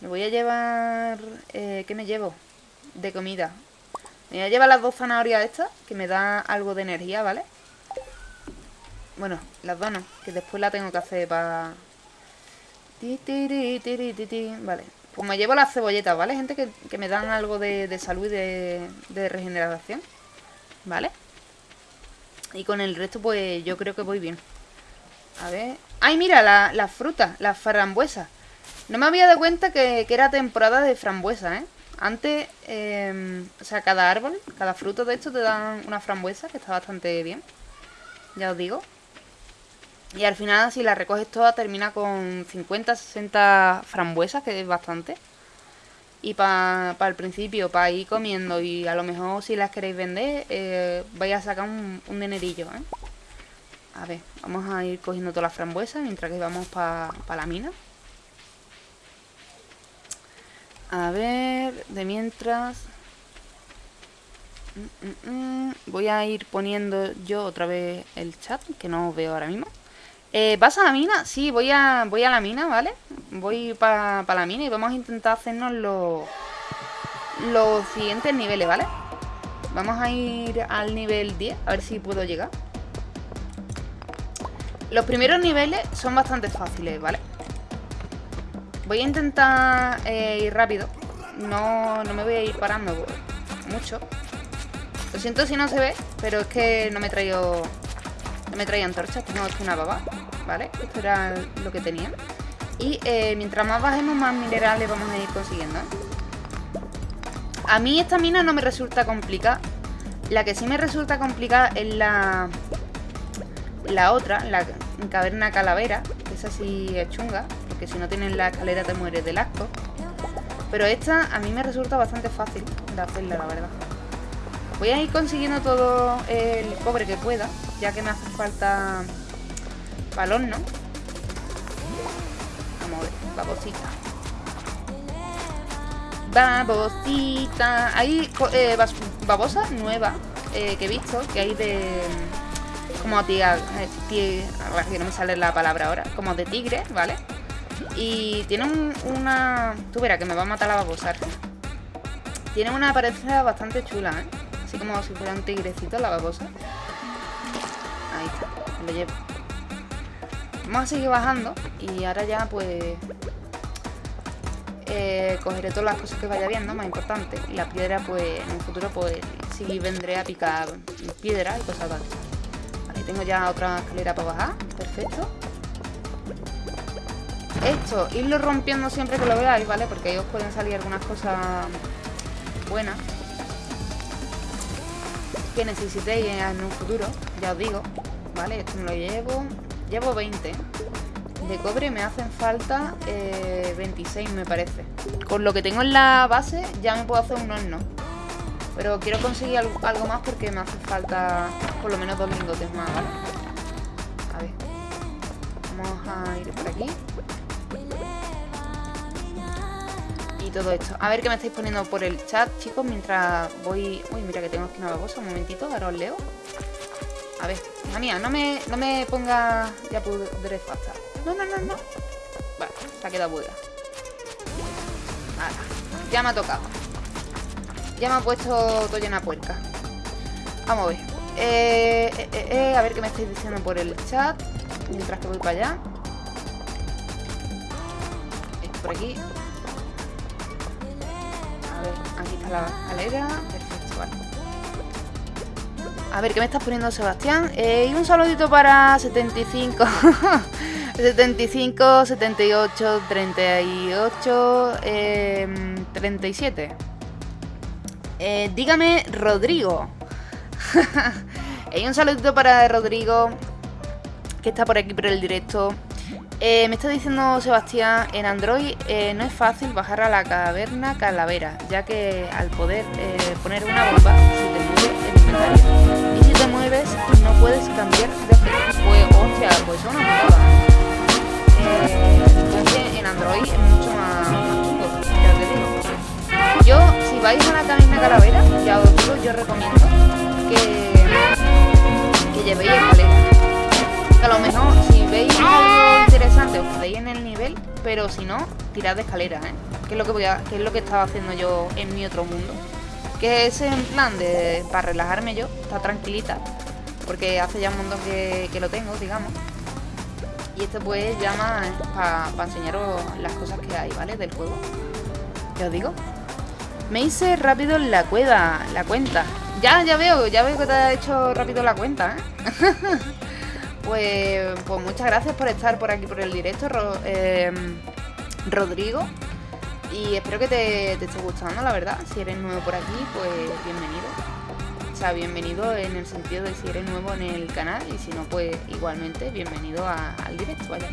Me voy a llevar... Eh, ¿Qué me llevo? De comida. Me voy a llevar las dos zanahorias estas, que me da algo de energía, ¿vale? Bueno, las dos no, que después la tengo que hacer para... Vale, pues me llevo las cebolletas, ¿vale, gente? Que, me dan algo de, salud y de, regeneración ¿Vale? Y con el resto, pues yo creo que voy bien A ver... ¡Ay, mira! Las la frutas, las frambuesas no me había dado cuenta que, era temporada de frambuesa, ¿eh? Antes, em, o sea, cada árbol, cada fruto de esto te dan una frambuesa, que está bastante bien. Ya os digo. Y al final, si la recoges toda, termina con 50, 60 frambuesas, que es bastante. Y para el principio, para ir comiendo y a lo mejor si las queréis vender, eh, vais a sacar un, un dinerillo, ¿eh? A ver, vamos a ir cogiendo todas las frambuesas mientras que vamos para la mina. A ver, de mientras... Mm, mm, mm. Voy a ir poniendo yo otra vez el chat, que no veo ahora mismo. Eh, ¿Vas a la mina? Sí, voy a, voy a la mina, ¿vale? Voy para la mina y vamos a intentar hacernos los, los siguientes niveles, ¿vale? Vamos a ir al nivel 10, a ver si puedo llegar. Los primeros niveles son bastante fáciles, ¿vale? Voy a intentar eh, ir rápido. No, no me voy a ir parando mucho. Lo siento si no se ve, pero es que no me he traído... No me traído antorchas, tengo una baba, ¿vale? Esto era lo que tenía. Y eh, mientras más bajemos, más minerales vamos a ir consiguiendo, ¿eh? A mí esta mina no me resulta complicada. La que sí me resulta complicada es la... La otra, la caverna calavera, esa sí es chunga si no tienes la escalera te mueres del asco. Pero esta a mí me resulta bastante fácil de hacerla, la verdad. Voy a ir consiguiendo todo el cobre que pueda, ya que me hace falta balón, ¿no? Vamos a ver, babosita. Babosita. Hay eh, babosa nueva eh, que he visto, que hay de... Como tía, eh, que no me sale la palabra ahora, como de tigre, ¿vale? Y tiene una... Tú verás que me va a matar la babosa. Tiene una apariencia bastante chula, ¿eh? Así como si fuera un tigrecito la babosa. Ahí está, lo llevo. Vamos a seguir bajando y ahora ya pues... Eh, cogeré todas las cosas que vaya viendo, más importante. Y la piedra pues en un futuro pues sí vendré a picar piedra y cosas así. Vale, tengo ya otra escalera para bajar. Perfecto. Esto, irlo rompiendo siempre que lo veáis, ¿vale? Porque ahí os pueden salir algunas cosas buenas que necesitéis en un futuro, ya os digo, ¿vale? Esto me lo llevo, llevo 20 de cobre, me hacen falta 26 eh, me parece. Con lo que tengo en la base ya me puedo hacer un horno, pero quiero conseguir algo, algo más porque me hace falta por lo menos dos lingotes más, ¿vale? A ver, vamos a ir por aquí. Todo esto. A ver qué me estáis poniendo por el chat, chicos, mientras voy... Uy, mira que tengo aquí una babosa, un momentito, ahora os leo. A ver, hija mía, no me, no me ponga... Ya podré falta. No, no, no, no. Vale, se ha quedado buena. ya me ha tocado. Ya me ha puesto todo llena puerca. Vamos a ver. Eh, eh, eh, a ver qué me estáis diciendo por el chat. Mientras que voy para allá. Por aquí. La escalera. Perfecto, vale. A ver, ¿qué me estás poniendo, Sebastián? Eh, y un saludito para 75. 75, 78, 38, 37. dígame, Rodrigo. y un saludito para Rodrigo, que está por aquí por el directo. Eh, me está diciendo Sebastián, en Android eh, no es fácil bajar a la caverna calavera, ya que al poder eh, poner una bomba se te mueve el inventario. Y si te mueves no puedes cambiar de Pues, hostia, pues eso en Android es mucho más, chungo, ya. Yo, si vais a la caverna calavera, ya os digo, yo recomiendo en el nivel, pero si no, tirad de escalera, ¿eh? Que es lo que voy a, que es lo que estaba haciendo yo en mi otro mundo. Que es en plan de para relajarme yo, está tranquilita, porque hace ya un montón que, lo tengo, digamos. Y esto pues llama para enseñaros las cosas que hay, ¿vale? Del juego. Ya os digo. Me hice rápido la cueva, la cuenta. Ya, ya veo, ya veo que te ha hecho rápido la cuenta, ¿eh? Pues, pues muchas gracias por estar por aquí por el directo, em, Rodrigo. Y espero que te, esté gustando, la verdad. Si eres nuevo por aquí, pues bienvenido. O sea, bienvenido en el sentido de si eres nuevo en el canal y si no, pues igualmente bienvenido al directo, vaya.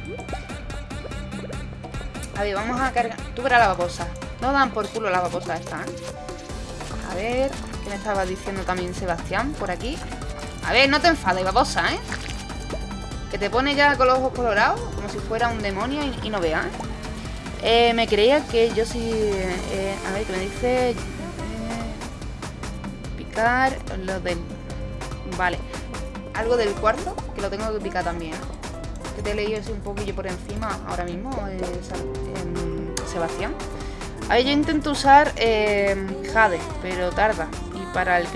A ver, vamos a cargar... Tú verás la babosa. No dan por culo la babosa esta, ¿eh? A ver, ¿qué me estaba diciendo también Sebastián por aquí? A ver, no te enfades, babosa, ¿eh? Que te pone ya con los ojos colorados, como si fuera un demonio y, no veas. Eh, me creía que yo sí... Eh, a ver, que me dice... Eh, picar lo del... Vale. Algo del cuarto, que lo tengo que picar también. Que te he leído así un poquillo por encima ahora mismo, Sebastián. A ver, yo intento usar Jade, pero tarda. Y para el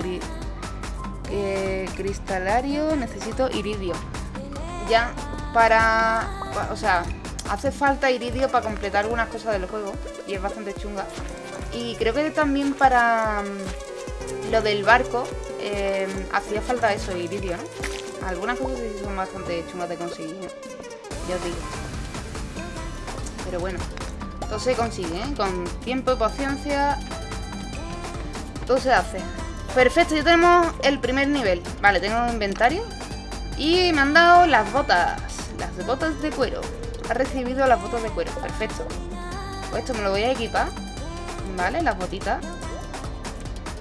cristalario necesito iridio ya para... O sea, hace falta iridio para completar algunas cosas del juego y es bastante chunga. Y creo que también para mm, lo del barco em, hacía falta eso, iridio, ¿no? Algunas cosas sí son bastante chungas de conseguir, ya os digo. Pero bueno, todo se consigue, ¿eh? Con tiempo y paciencia, todo se hace. Perfecto, ya tenemos el primer nivel. Vale, tengo inventario. Y me han dado las botas. Las botas de cuero. Ha recibido las botas de cuero. Perfecto. Pues esto me lo voy a equipar. ¿vale? Las botitas.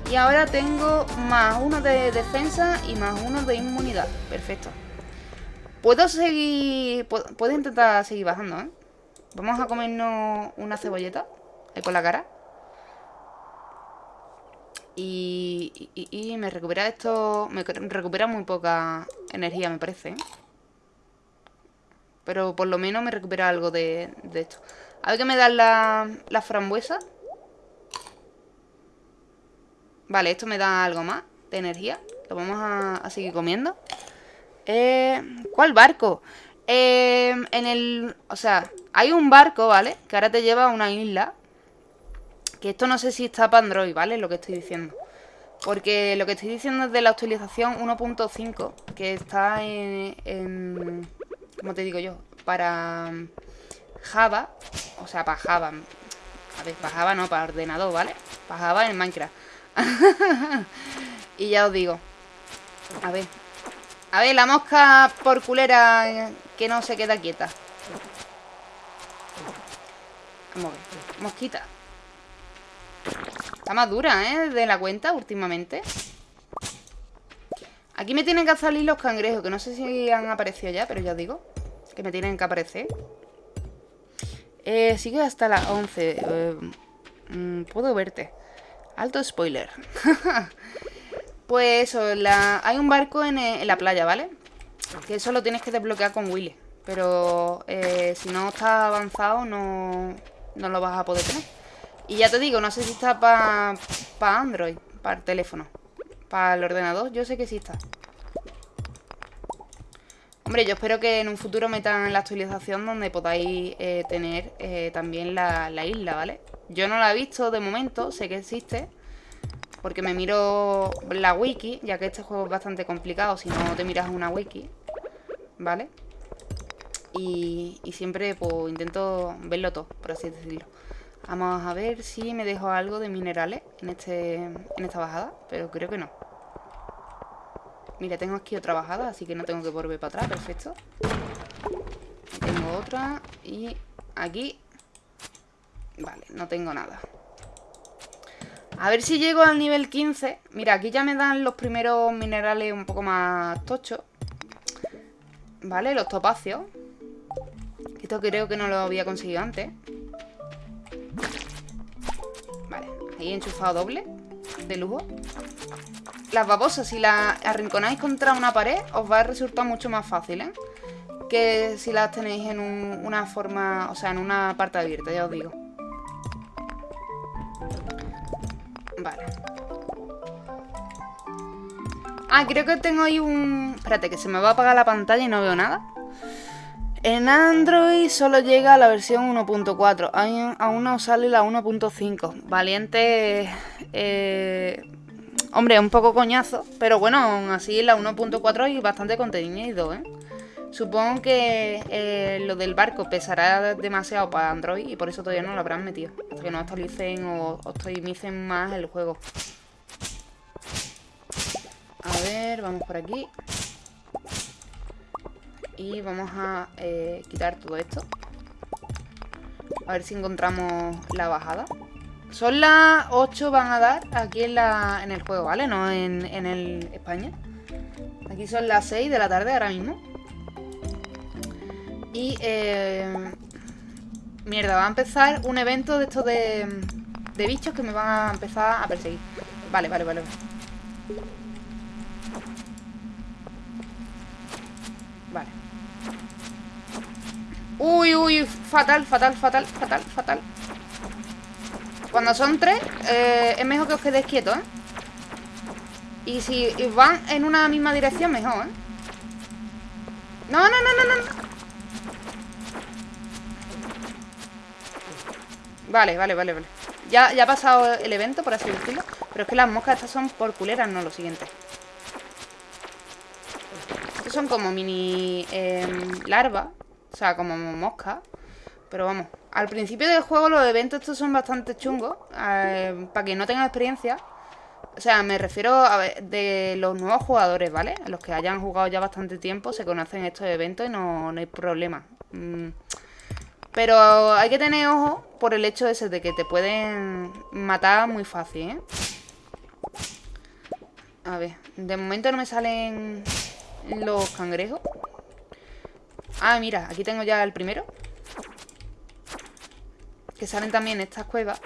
Y ahora tengo más uno de defensa y más uno de inmunidad. Perfecto. Puedo seguir... Puedo, intentar seguir bajando, ¿eh? Vamos a comernos una cebolleta ahí con la cara. Y, y, me recupera esto... Me recupera muy poca energía, me parece, ¿eh? Pero por lo menos me recupera algo de, esto. A ver qué me dan las la frambuesas. Vale, esto me da algo más de energía. Lo vamos a, seguir comiendo. Eh, ¿Cuál barco? Eh, en el... O sea, hay un barco, ¿vale? Que ahora te lleva a una isla. Que esto no sé si está para Android, ¿vale? Lo que estoy diciendo. Porque lo que estoy diciendo es de la actualización 1.5. Que está en, en... ¿Cómo te digo yo? Para Java. O sea, para Java. A ver, para Java no, para ordenador, ¿vale? Para Java en Minecraft. y ya os digo. A ver. A ver, la mosca por culera que no se queda quieta. Vamos a ver. Mosquita. Está más dura, ¿eh? De la cuenta últimamente. Aquí me tienen que salir los cangrejos, que no sé si han aparecido ya, pero ya digo. Que me tienen que aparecer. Eh, sigue hasta las 11. Eh, mm, puedo verte. Alto spoiler. pues eso, hay un barco en, la playa, ¿vale? Que eso lo tienes que desbloquear con Willy. Pero eh, si no está avanzado no, no lo vas a poder tener. Y ya te digo, no sé si está para pa Android, para el teléfono. Para el ordenador, yo sé que sí está. Hombre, yo espero que en un futuro metan la actualización donde podáis eh, tener eh, también la, la isla, ¿vale? Yo no la he visto de momento, sé que existe. Porque me miro la wiki, ya que este juego es bastante complicado si no te miras una wiki. ¿Vale? Y, siempre pues intento verlo todo, por así decirlo. Vamos a ver si me dejo algo de minerales en, este, en esta bajada, pero creo que no. Mira, tengo aquí otra bajada, así que no tengo que volver para atrás, perfecto. Tengo otra y aquí Vale, no tengo nada. A ver si llego al nivel 15. Mira, aquí ya me dan los primeros minerales un poco más tochos. Vale, los topacios. Esto creo que no lo había conseguido antes. Vale, ahí enchufado doble. De lujo. Las babosas, si las arrinconáis contra una pared, os va a resultar mucho más fácil, ¿eh? Que si las tenéis en una forma, o sea, en una parte abierta, ya os digo. Vale. Ah, creo que tengo ahí un... Espérate, que se me va a apagar la pantalla y no veo nada. En Android solo llega la versión 1.4. Aún no sale la 1.5. Valiente... Eh... Hombre, un poco coñazo. Pero bueno, aún así la 1.4 y bastante contenido, ¿eh? Supongo que eh, lo del barco pesará demasiado para Android y por eso todavía no lo habrán metido. Hasta que no actualicen o optimicen más el juego. A ver, vamos por aquí. Y vamos a eh, quitar todo esto. A ver si encontramos la bajada. Son las 8 van a dar aquí en, la, en el juego, ¿vale? No en, en el España. Aquí son las 6 de la tarde ahora mismo. Y, eh, mierda, va a empezar un evento de estos de, de bichos que me van a empezar a perseguir. Vale, vale, vale. Uy, uy, fatal, fatal, fatal, fatal, fatal. Cuando son tres, eh, es mejor que os quedéis quietos, ¿eh? Y si van en una misma dirección, mejor, ¿eh? No, no, no, no, no. Vale, vale, vale, vale. Ya, ya ha pasado el evento, por así decirlo. Pero es que las moscas estas son por culeras, no lo siguiente. Estos son como mini em, larvas. O sea, como moscas. Pero vamos, al principio del juego los eventos estos son bastante chungos. Eh, para que no tengan experiencia. O sea, me refiero a de los nuevos jugadores, ¿vale? Los que hayan jugado ya bastante tiempo se conocen estos eventos y no, no hay problema. Mm, Pero hay que tener ojo por el hecho ese de que te pueden matar muy fácil, ¿eh? A ver, de momento no me salen los cangrejos. Ah, mira, aquí tengo ya el primero. Que salen también estas cuevas.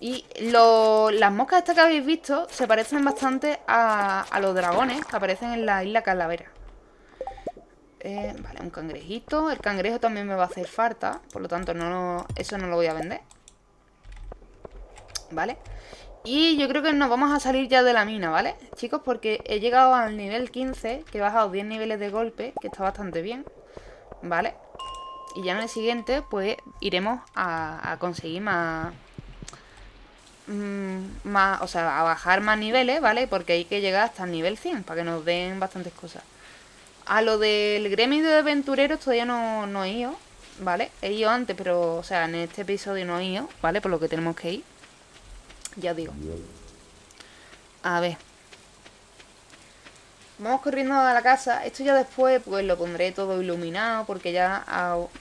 Y las moscas estas que habéis visto se parecen bastante a, a los dragones que aparecen en la isla Calavera. Eh, vale, un cangrejito. El cangrejo también me va a hacer falta. Por lo tanto, no, eso no lo voy a vender. Vale. Y yo creo que nos vamos a salir ya de la mina, ¿vale? Chicos, porque he llegado al nivel 15, que he bajado 10 niveles de golpe, que está bastante bien. ¿Vale? Y ya en el siguiente, pues, iremos a, conseguir más... Mm, más... O sea, a bajar más niveles, ¿vale? Porque hay que llegar hasta el nivel 100, para que nos den bastantes cosas. A lo del gremio de aventureros todavía no, no he ido, ¿vale? He ido antes, pero, o sea, en este episodio no he ido, ¿vale? Por lo que tenemos que ir. Ya digo. A ver. Vamos corriendo a la casa. Esto ya después, pues lo pondré todo iluminado, porque ya,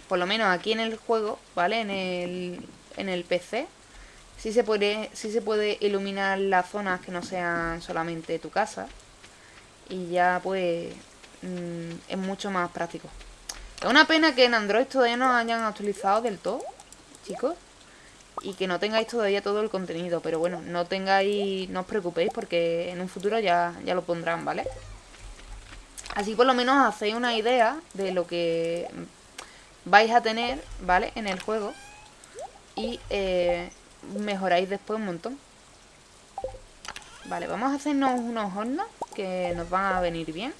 por lo menos aquí en el juego, ¿vale? En el, en el PC, sí se, puede, se puede iluminar las zonas que no sean solamente tu casa. Y ya, pues, Mm, es mucho más práctico. Es una pena que en Android todavía no hayan actualizado del todo, chicos. Y que no tengáis todavía todo el contenido. Pero bueno, no tengáis, no os preocupéis porque en un futuro ya, ya lo pondrán, ¿vale? Así por lo menos hacéis una idea de lo que vais a tener, ¿vale? En el juego. Y eh, mejoráis después un montón. Vale, vamos a hacernos unos hornos que nos van a venir bien.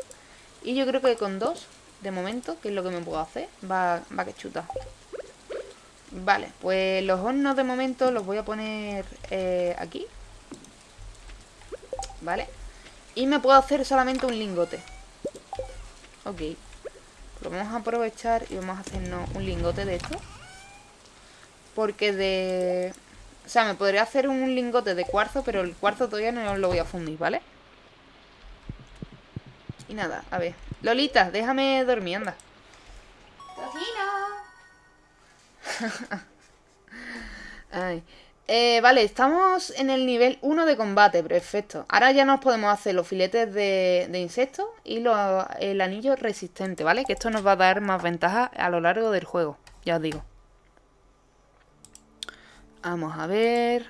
Y yo creo que con dos, de momento, que es lo que me puedo hacer, va, va que chuta. Vale, pues los hornos de momento los voy a poner eh, aquí. Vale. Y me puedo hacer solamente un lingote. Ok. Lo vamos a aprovechar y vamos a hacernos un lingote de esto. Porque de... O sea, me podría hacer un lingote de cuarzo, pero el cuarzo todavía no lo voy a fundir, ¿vale? Y nada, a ver. Lolita, déjame dormir, anda. Eh, vale, estamos en el nivel 1 de combate, perfecto. Ahora ya nos podemos hacer los filetes de, insectos y el anillo resistente, ¿vale? Que esto nos va a dar más ventaja a lo largo del juego, ya os digo. Vamos a ver...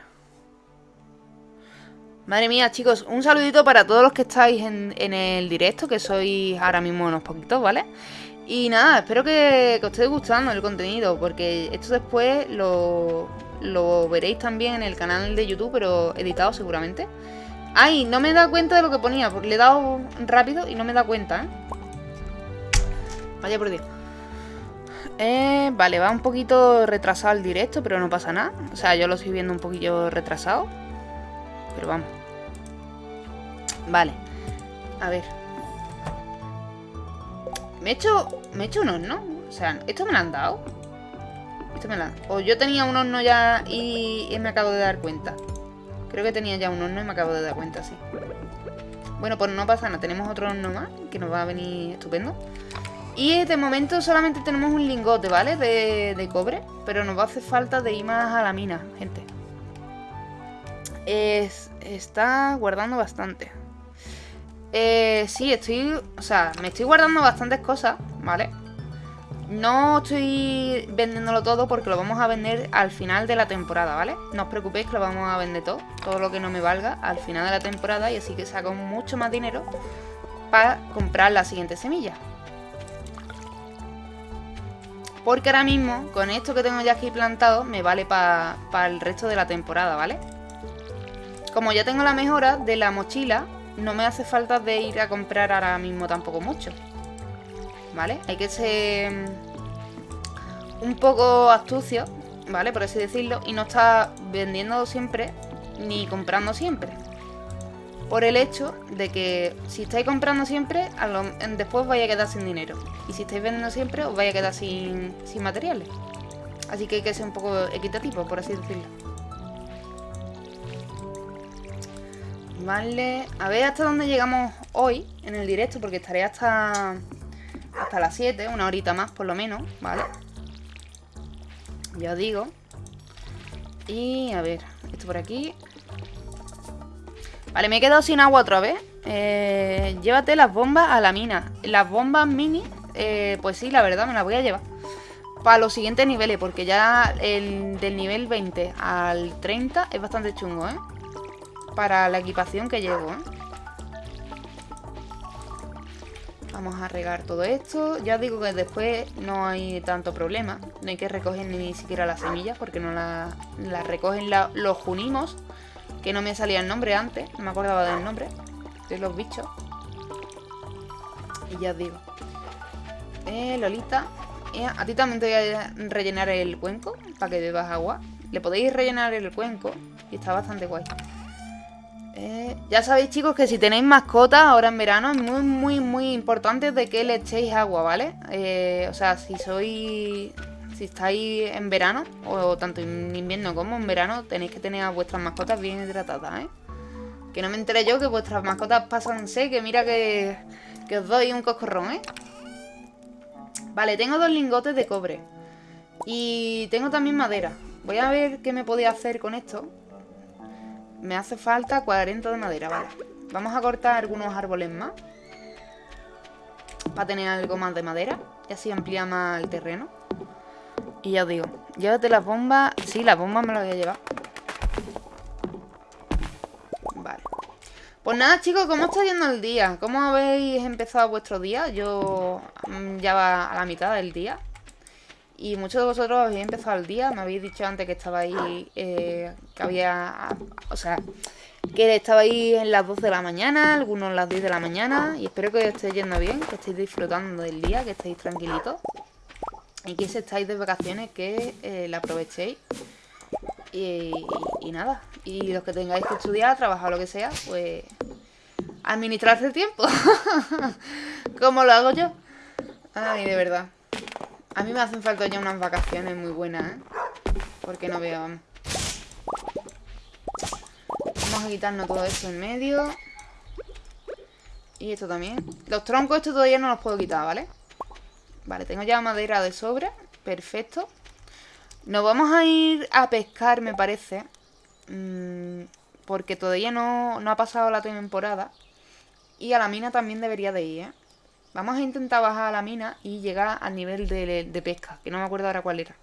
Madre mía, chicos, un saludito para todos los que estáis en, el directo, que sois ahora mismo unos poquitos, ¿vale? Y nada, espero que, os esté gustando el contenido, porque esto después lo, veréis también en el canal de YouTube, pero editado seguramente. Ay, no me he dado cuenta de lo que ponía, porque le he dado rápido y no me he dado cuenta, ¿eh? Vaya por Dios. Eh, vale, va un poquito retrasado el directo, pero no pasa nada. O sea, yo lo estoy viendo un poquillo retrasado. Pero vamos. Vale. A ver. Me he hecho... Me he hecho horno. O sea, ¿esto me lo han dado? Esto me lo han... O yo tenía un horno ya y, me acabo de dar cuenta. Creo que tenía ya un horno y me acabo de dar cuenta, sí. Bueno, pues no pasa nada. Tenemos otro horno más que nos va a venir estupendo. Y de momento solamente tenemos un lingote, ¿vale? De, de cobre. Pero nos va a hacer falta de ir más a la mina, gente está guardando bastante. Eh, sí, estoy... O sea, me estoy guardando bastantes cosas, ¿vale? No estoy vendiéndolo todo porque lo vamos a vender al final de la temporada, ¿vale? No os preocupéis que lo vamos a vender todo, todo lo que no me valga al final de la temporada y así que saco mucho más dinero para comprar la siguiente semilla. Porque ahora mismo, con esto que tengo ya aquí plantado, me vale para el resto de la temporada, ¿vale? Como ya tengo la mejora de la mochila, no me hace falta de ir a comprar ahora mismo tampoco mucho. ¿Vale? Hay que ser mm, un poco astucio, ¿vale? Por así decirlo, y no estar vendiendo siempre ni comprando siempre. Por el hecho de que si estáis comprando siempre, después vais a quedar sin dinero. Y si estáis vendiendo siempre, os vais a quedar sin, sin materiales. Así que hay que ser un poco equitativo, por así decirlo. Vale, a ver hasta dónde llegamos hoy en el directo, porque estaré hasta, hasta las 7, una horita más por lo menos, ¿vale? Ya os digo. Y a ver, esto por aquí. Vale, me he quedado sin agua otra vez. Eh, llévate las bombas a la mina. Las bombas mini, eh, pues sí, la verdad, me las voy a llevar. Para los siguientes niveles, porque ya el del nivel 20 al 30 es bastante chungo, ¿eh? Para la equipación que llevo. Vamos a regar todo esto. Ya digo que después no hay tanto problema. No hay que recoger ni siquiera las semillas porque no las recogen los junimos. Que no me salía el nombre antes. No me acordaba del nombre de los bichos. Y ya digo. Eh, Lolita. Eh, a ti también te voy a rellenar el cuenco para que bebas agua. Le podéis rellenar el cuenco y está bastante guay. Eh, ya sabéis chicos que si tenéis mascotas ahora en verano es muy muy muy importante de que le echéis agua, ¿vale? Eh, o sea, si sois... Si estáis en verano, o tanto en invierno como en verano, tenéis que tener a vuestras mascotas bien hidratadas, ¿eh? Que no me enteré yo que vuestras mascotas pasan que mira que, que os doy un coscorrón, ¿eh? Vale, tengo dos lingotes de cobre. Y tengo también madera. Voy a ver qué me podía hacer con esto. Me hace falta 40 de madera, vale. Vamos a cortar algunos árboles más. Para tener algo más de madera. Y así amplía más el terreno. Y ya os digo, llévate las bombas. Sí, las bombas me las voy a llevar. Vale. Pues nada, chicos, ¿cómo está yendo el día? ¿Cómo habéis empezado vuestro día? Yo mm, ya va a la mitad del día. Y muchos de vosotros habéis empezado el día, me habéis dicho antes que estabais, eh, que había, o sea, que estabais en las 12 de la mañana, algunos en las 10 de la mañana, y espero que os estéis yendo bien, que estéis disfrutando del día, que estéis tranquilitos, y que si estáis de vacaciones, que eh, la aprovechéis. Y, nada, y los que tengáis que estudiar, trabajar, lo que sea, pues administrarse el tiempo, como lo hago yo. Ay, de verdad. A mí me hacen falta ya unas vacaciones muy buenas, ¿eh? Porque no veo... Vamos a quitarnos todo esto en medio. Y esto también. Los troncos estos todavía no los puedo quitar, ¿vale? Vale, tengo ya madera de sobra. Perfecto. Nos vamos a ir a pescar, me parece. Mm, porque todavía no, no ha pasado la temporada. Y a la mina también debería de ir, ¿eh? Vamos a intentar bajar a la mina y llegar al nivel de, pesca, que no me acuerdo ahora cuál era.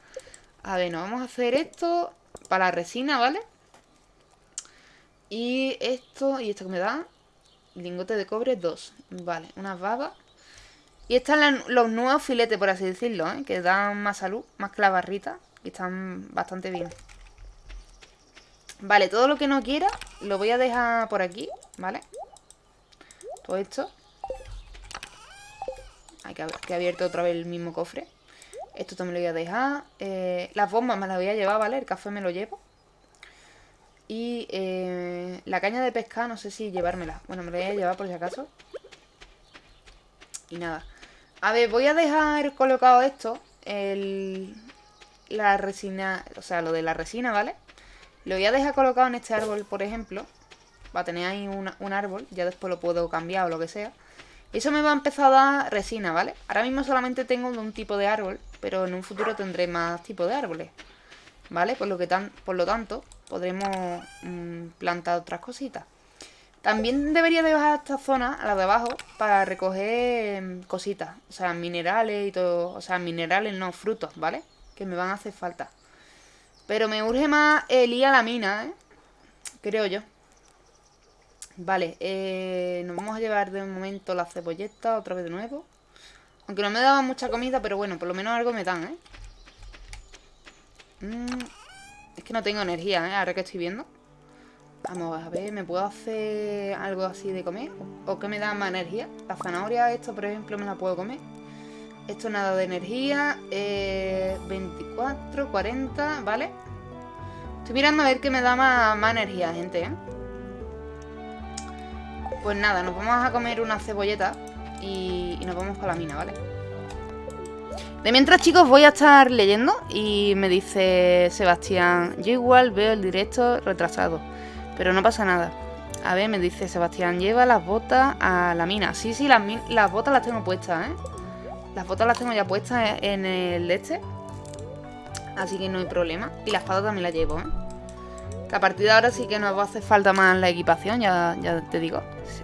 A ver, nos vamos a hacer esto para la resina, ¿vale? Y esto, y esto que me da, lingote de cobre, dos. Vale, unas babas. Y están los nuevos filetes, por así decirlo, ¿eh? que dan más salud, más que la barrita. Y están bastante bien. Vale, todo lo que no quiera lo voy a dejar por aquí, ¿vale? Todo esto. Hay que, que abierto otra vez el mismo cofre. Esto también lo voy a dejar. Eh, las bombas me las voy a llevar, ¿vale? El café me lo llevo. Y eh, la caña de pesca, no sé si llevármela. Bueno, me la voy a llevar por si acaso. Y nada. A ver, voy a dejar colocado esto. El, la resina, o sea, lo de la resina, ¿vale? Lo voy a dejar colocado en este árbol, por ejemplo. Va a tener ahí un árbol. Ya después lo puedo cambiar o lo que sea. Eso me va a empezar a dar resina, ¿vale? Ahora mismo solamente tengo un tipo de árbol, pero en un futuro tendré más tipos de árboles, ¿vale? Por lo, que tan, por lo tanto, podremos mm, plantar otras cositas. También debería de bajar esta zona, a la de abajo, para recoger mm, cositas. O sea, minerales y todo. O sea, minerales no, frutos, ¿vale? Que me van a hacer falta. Pero me urge más el ir a la mina, ¿eh? Creo yo. Vale, eh, nos vamos a llevar de momento la cebolleta otra vez de nuevo. Aunque no me daban mucha comida, pero bueno, por lo menos algo me dan, ¿eh? Mm, es que no tengo energía, ¿eh? Ahora que estoy viendo. Vamos a ver, ¿me puedo hacer algo así de comer? ¿O qué me da más energía? La zanahoria, esto por ejemplo, me la puedo comer. Esto nada de energía. 24, eh, 40, ¿vale? Estoy mirando a ver qué me da más, más energía, gente, ¿eh? Pues nada, nos vamos a comer una cebolleta y, nos vamos con la mina, ¿vale? De mientras, chicos, voy a estar leyendo y me dice Sebastián, yo igual veo el directo retrasado, pero no pasa nada. A ver, me dice Sebastián, lleva las botas a la mina. Sí, sí, las, las botas las tengo puestas, ¿eh? Las botas las tengo ya puestas en el este. Así que no hay problema. Y la espada también la llevo, ¿eh? A partir de ahora sí que nos va a hacer falta más la equipación, ya, te digo.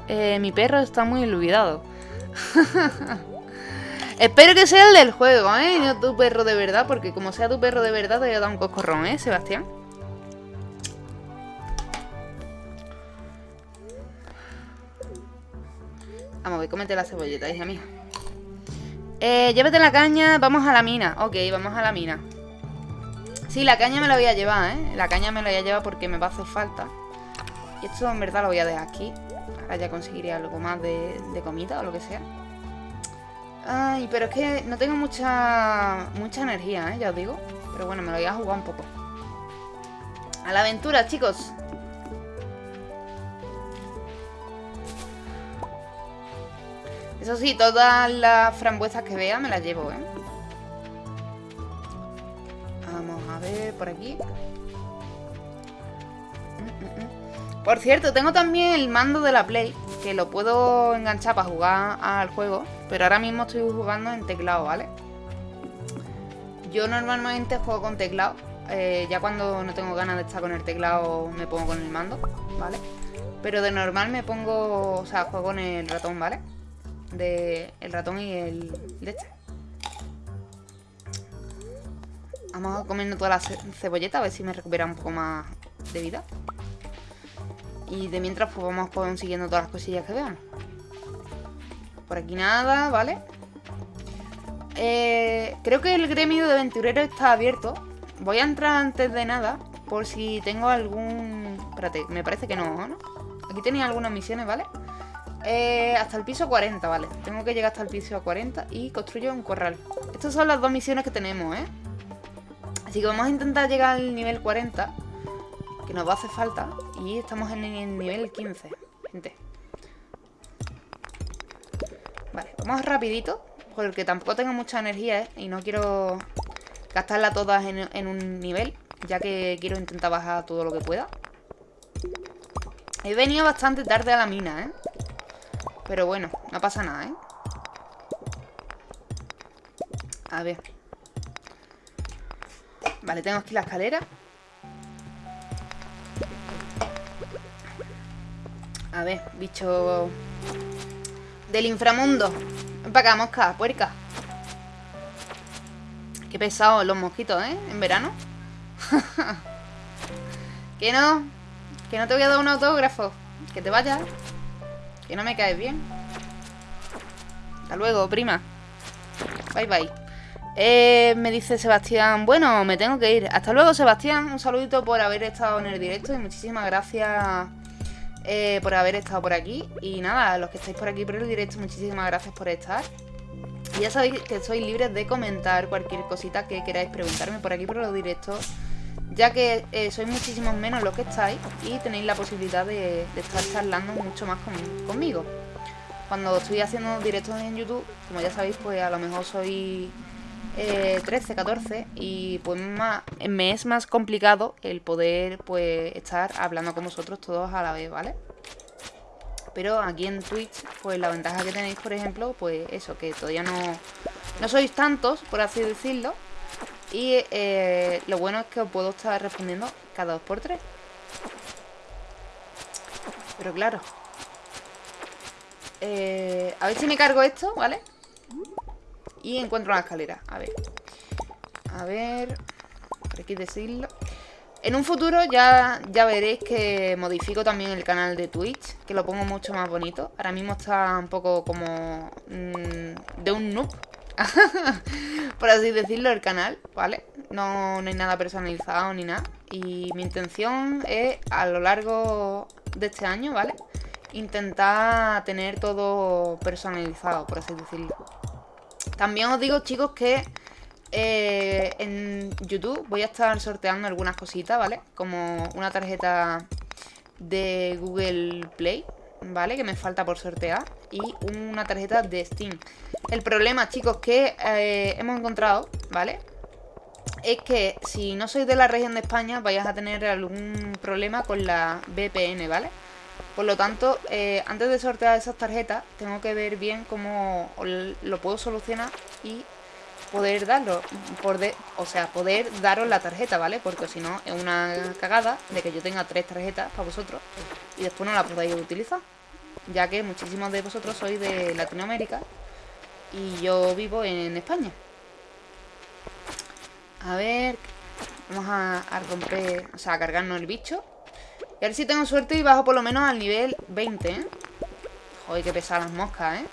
Eh, mi perro está muy olvidado. Espero que sea el del juego, ¿eh? No tu perro de verdad, porque como sea tu perro de verdad te voy a dar un coscorrón, ¿eh, Sebastián? Vamos, voy a comete la cebolleta, hija mía. Eh, llévate la caña, vamos a la mina. Ok, vamos a la mina. Sí, la caña me la voy a llevar, ¿eh? La caña me la voy a llevar porque me va a hacer falta. Y esto en verdad lo voy a dejar aquí. Ahora ya conseguiré algo más de, comida o lo que sea. Ay, pero es que no tengo mucha mucha energía, ¿eh? Ya os digo. Pero bueno, me lo voy a jugar un poco. A la aventura, chicos. Eso sí, todas las frambuesas que vea me las llevo, ¿eh? A ver por aquí. Mm, mm, mm. Por cierto, tengo también el mando de la Play, que lo puedo enganchar para jugar al juego, pero ahora mismo estoy jugando en teclado, ¿vale? Yo normalmente juego con teclado, eh, ya cuando no tengo ganas de estar con el teclado me pongo con el mando, ¿vale? Pero de normal me pongo, o sea, juego con el ratón, ¿vale? De el ratón y el de este. Vamos a comiendo toda la cebolleta a ver si me recupera un poco más de vida. Y de mientras pues vamos consiguiendo todas las cosillas que veamos. Por aquí nada, ¿vale? Eh, creo que el gremio de aventureros está abierto. Voy a entrar antes de nada por si tengo algún... Espérate, me parece que no, ¿no? Aquí tenía algunas misiones, ¿vale? Eh, hasta el piso 40, vale. Tengo que llegar hasta el piso 40 y construyo un corral. Estas son las dos misiones que tenemos, ¿eh? Así que vamos a intentar llegar al nivel 40, que nos va a hacer falta. Y estamos en el nivel 15, gente. Vale, vamos rapidito, porque tampoco tengo mucha energía, ¿eh? Y no quiero gastarla todas en, en un nivel, ya que quiero intentar bajar todo lo que pueda. He venido bastante tarde a la mina, ¿eh? Pero bueno, no pasa nada, ¿eh? A ver. Vale, tengo aquí la escalera. A ver, bicho del inframundo. Ven para acá, mosca, puerca. Qué pesados los mosquitos, ¿eh? En verano. que no. Que no te voy a dar un autógrafo. Que te vayas. Que no me caes bien. Hasta luego, prima. Bye, bye. Eh, me dice Sebastián, bueno, me tengo que ir. Hasta luego, Sebastián. Un saludito por haber estado en el directo y muchísimas gracias eh, por haber estado por aquí. Y nada, los que estáis por aquí por el directo, muchísimas gracias por estar. Y ya sabéis que sois libres de comentar cualquier cosita que queráis preguntarme por aquí por los directos. Ya que eh, sois muchísimos menos los que estáis y tenéis la posibilidad de estar charlando mucho más conmigo. Cuando estoy haciendo directos en YouTube, como ya sabéis, pues a lo mejor soy 13, 14 y pues más, me es más complicado el poder pues estar hablando con vosotros todos a la vez, ¿vale? Pero aquí en Twitch, pues la ventaja que tenéis, por ejemplo, pues eso, que todavía no, no sois tantos, por así decirlo. Y eh, lo bueno es que os puedo estar respondiendo cada dos por tres. Pero claro. Eh, a ver si me cargo esto, ¿vale? Y encuentro una escalera. A ver. A ver. Por aquí decirlo. En un futuro ya, ya veréis que modifico también el canal de Twitch, que lo pongo mucho más bonito. Ahora mismo está un poco como mmm, de un noob, por así decirlo, el canal, ¿vale? No, no hay nada personalizado ni nada. Y mi intención es, a lo largo de este año, ¿vale? Intentar tener todo personalizado, por así decirlo. También os digo, chicos, que eh, en YouTube voy a estar sorteando algunas cositas, ¿vale? Como una tarjeta de Google Play, ¿vale? Que me falta por sortear Y una tarjeta de Steam El problema, chicos, que eh, hemos encontrado, ¿vale? Es que si no sois de la región de España Vais a tener algún problema con la VPN, ¿vale? Por lo tanto, eh, antes de sortear esas tarjetas Tengo que ver bien cómo lo puedo solucionar Y poder darlo, o sea, poder daros la tarjeta, ¿vale? Porque si no es una cagada de que yo tenga tres tarjetas para vosotros y después no la podáis utilizar, ya que muchísimos de vosotros sois de Latinoamérica y yo vivo en España. A ver, vamos a, romper, o sea, a cargarnos el bicho. Y a ver si tengo suerte y bajo por lo menos al nivel 20, ¿eh? Joder, qué pesadas las moscas, ¿eh?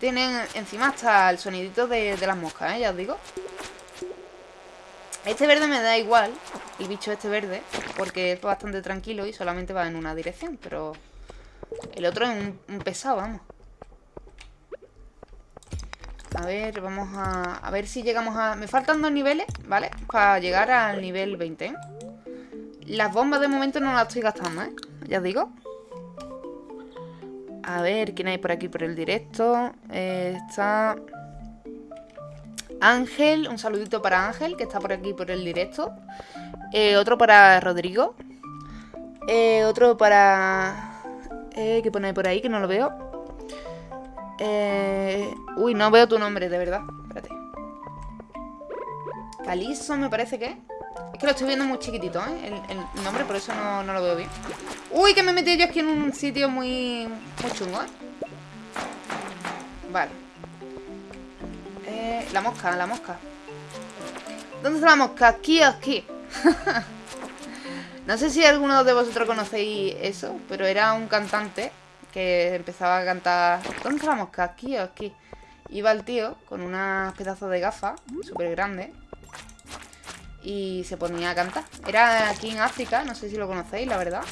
Tienen encima hasta el sonidito de, las moscas, ¿eh? Ya os digo. Este verde me da igual, el bicho este verde, porque es bastante tranquilo y solamente va en una dirección, pero el otro es un, pesado, vamos. A ver, vamos a, a ver si llegamos a... Me faltan dos niveles, ¿vale? Para llegar al nivel 20, ¿eh? Las bombas de momento no las estoy gastando, ¿eh? Ya os digo. A ver, ¿quién hay por aquí por el directo? Eh, está... Ángel, un saludito para Ángel, que está por aquí por el directo. Eh, otro para Rodrigo. Eh, otro para... ¿Qué pone por ahí? Que no lo veo. Uy, no veo tu nombre, de verdad. Espérate. Calizo me parece que es que lo estoy viendo muy chiquitito, ¿eh? El, nombre, por eso no, lo veo bien. Uy, que me metí yo aquí en un sitio muy, muy chungo, ¿eh? Vale. Eh, la mosca, la mosca. ¿Dónde está la mosca? Aquí aquí. no sé si alguno de vosotros conocéis eso, pero era un cantante que empezaba a cantar... ¿Dónde está la mosca? Aquí aquí. Iba el tío con unas pedazos de gafas súper grandes y se ponía a cantar. Era aquí en África, no sé si lo conocéis, la verdad.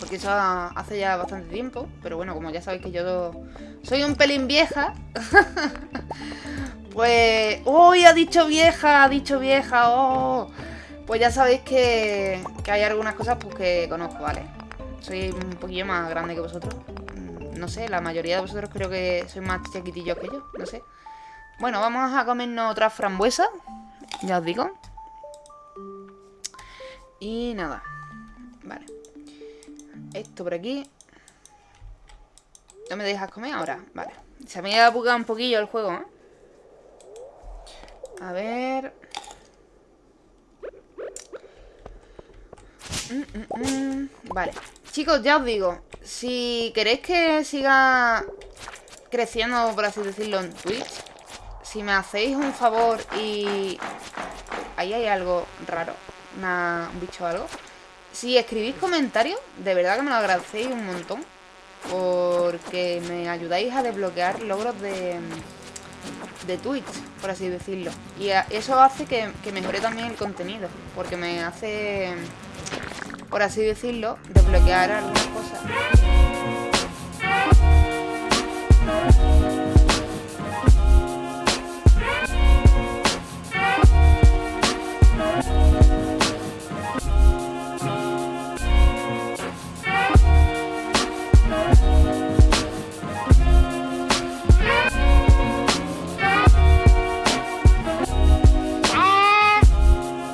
Porque eso hace ya bastante tiempo. Pero bueno, como ya sabéis que yo soy un pelín vieja. pues... ¡Uy! ha dicho vieja! Ha dicho vieja. ¡Oh! Pues ya sabéis que, que hay algunas cosas pues, que conozco, ¿vale? Soy un poquillo más grande que vosotros. Mm, no sé, la mayoría de vosotros creo que sois más chiquitillos que yo. No sé. Bueno, vamos a comernos otra frambuesa. Ya os digo. Y nada. Vale. Esto por aquí. ¿No me dejas comer ahora? Vale. Se me ha bugado un poquillo el juego, ¿eh? A ver... Mm, mm, mm. Vale. Chicos, ya os digo. Si queréis que siga creciendo, por así decirlo, en Twitch si me hacéis un favor y... Ahí hay algo raro. un bicho o algo. Si escribís comentarios, de verdad que me lo agradecéis un montón. Porque me ayudáis a desbloquear logros de, de Twitch, por así decirlo. Y eso hace que, que mejore también el contenido. Porque me hace, por así decirlo, desbloquear algunas cosas.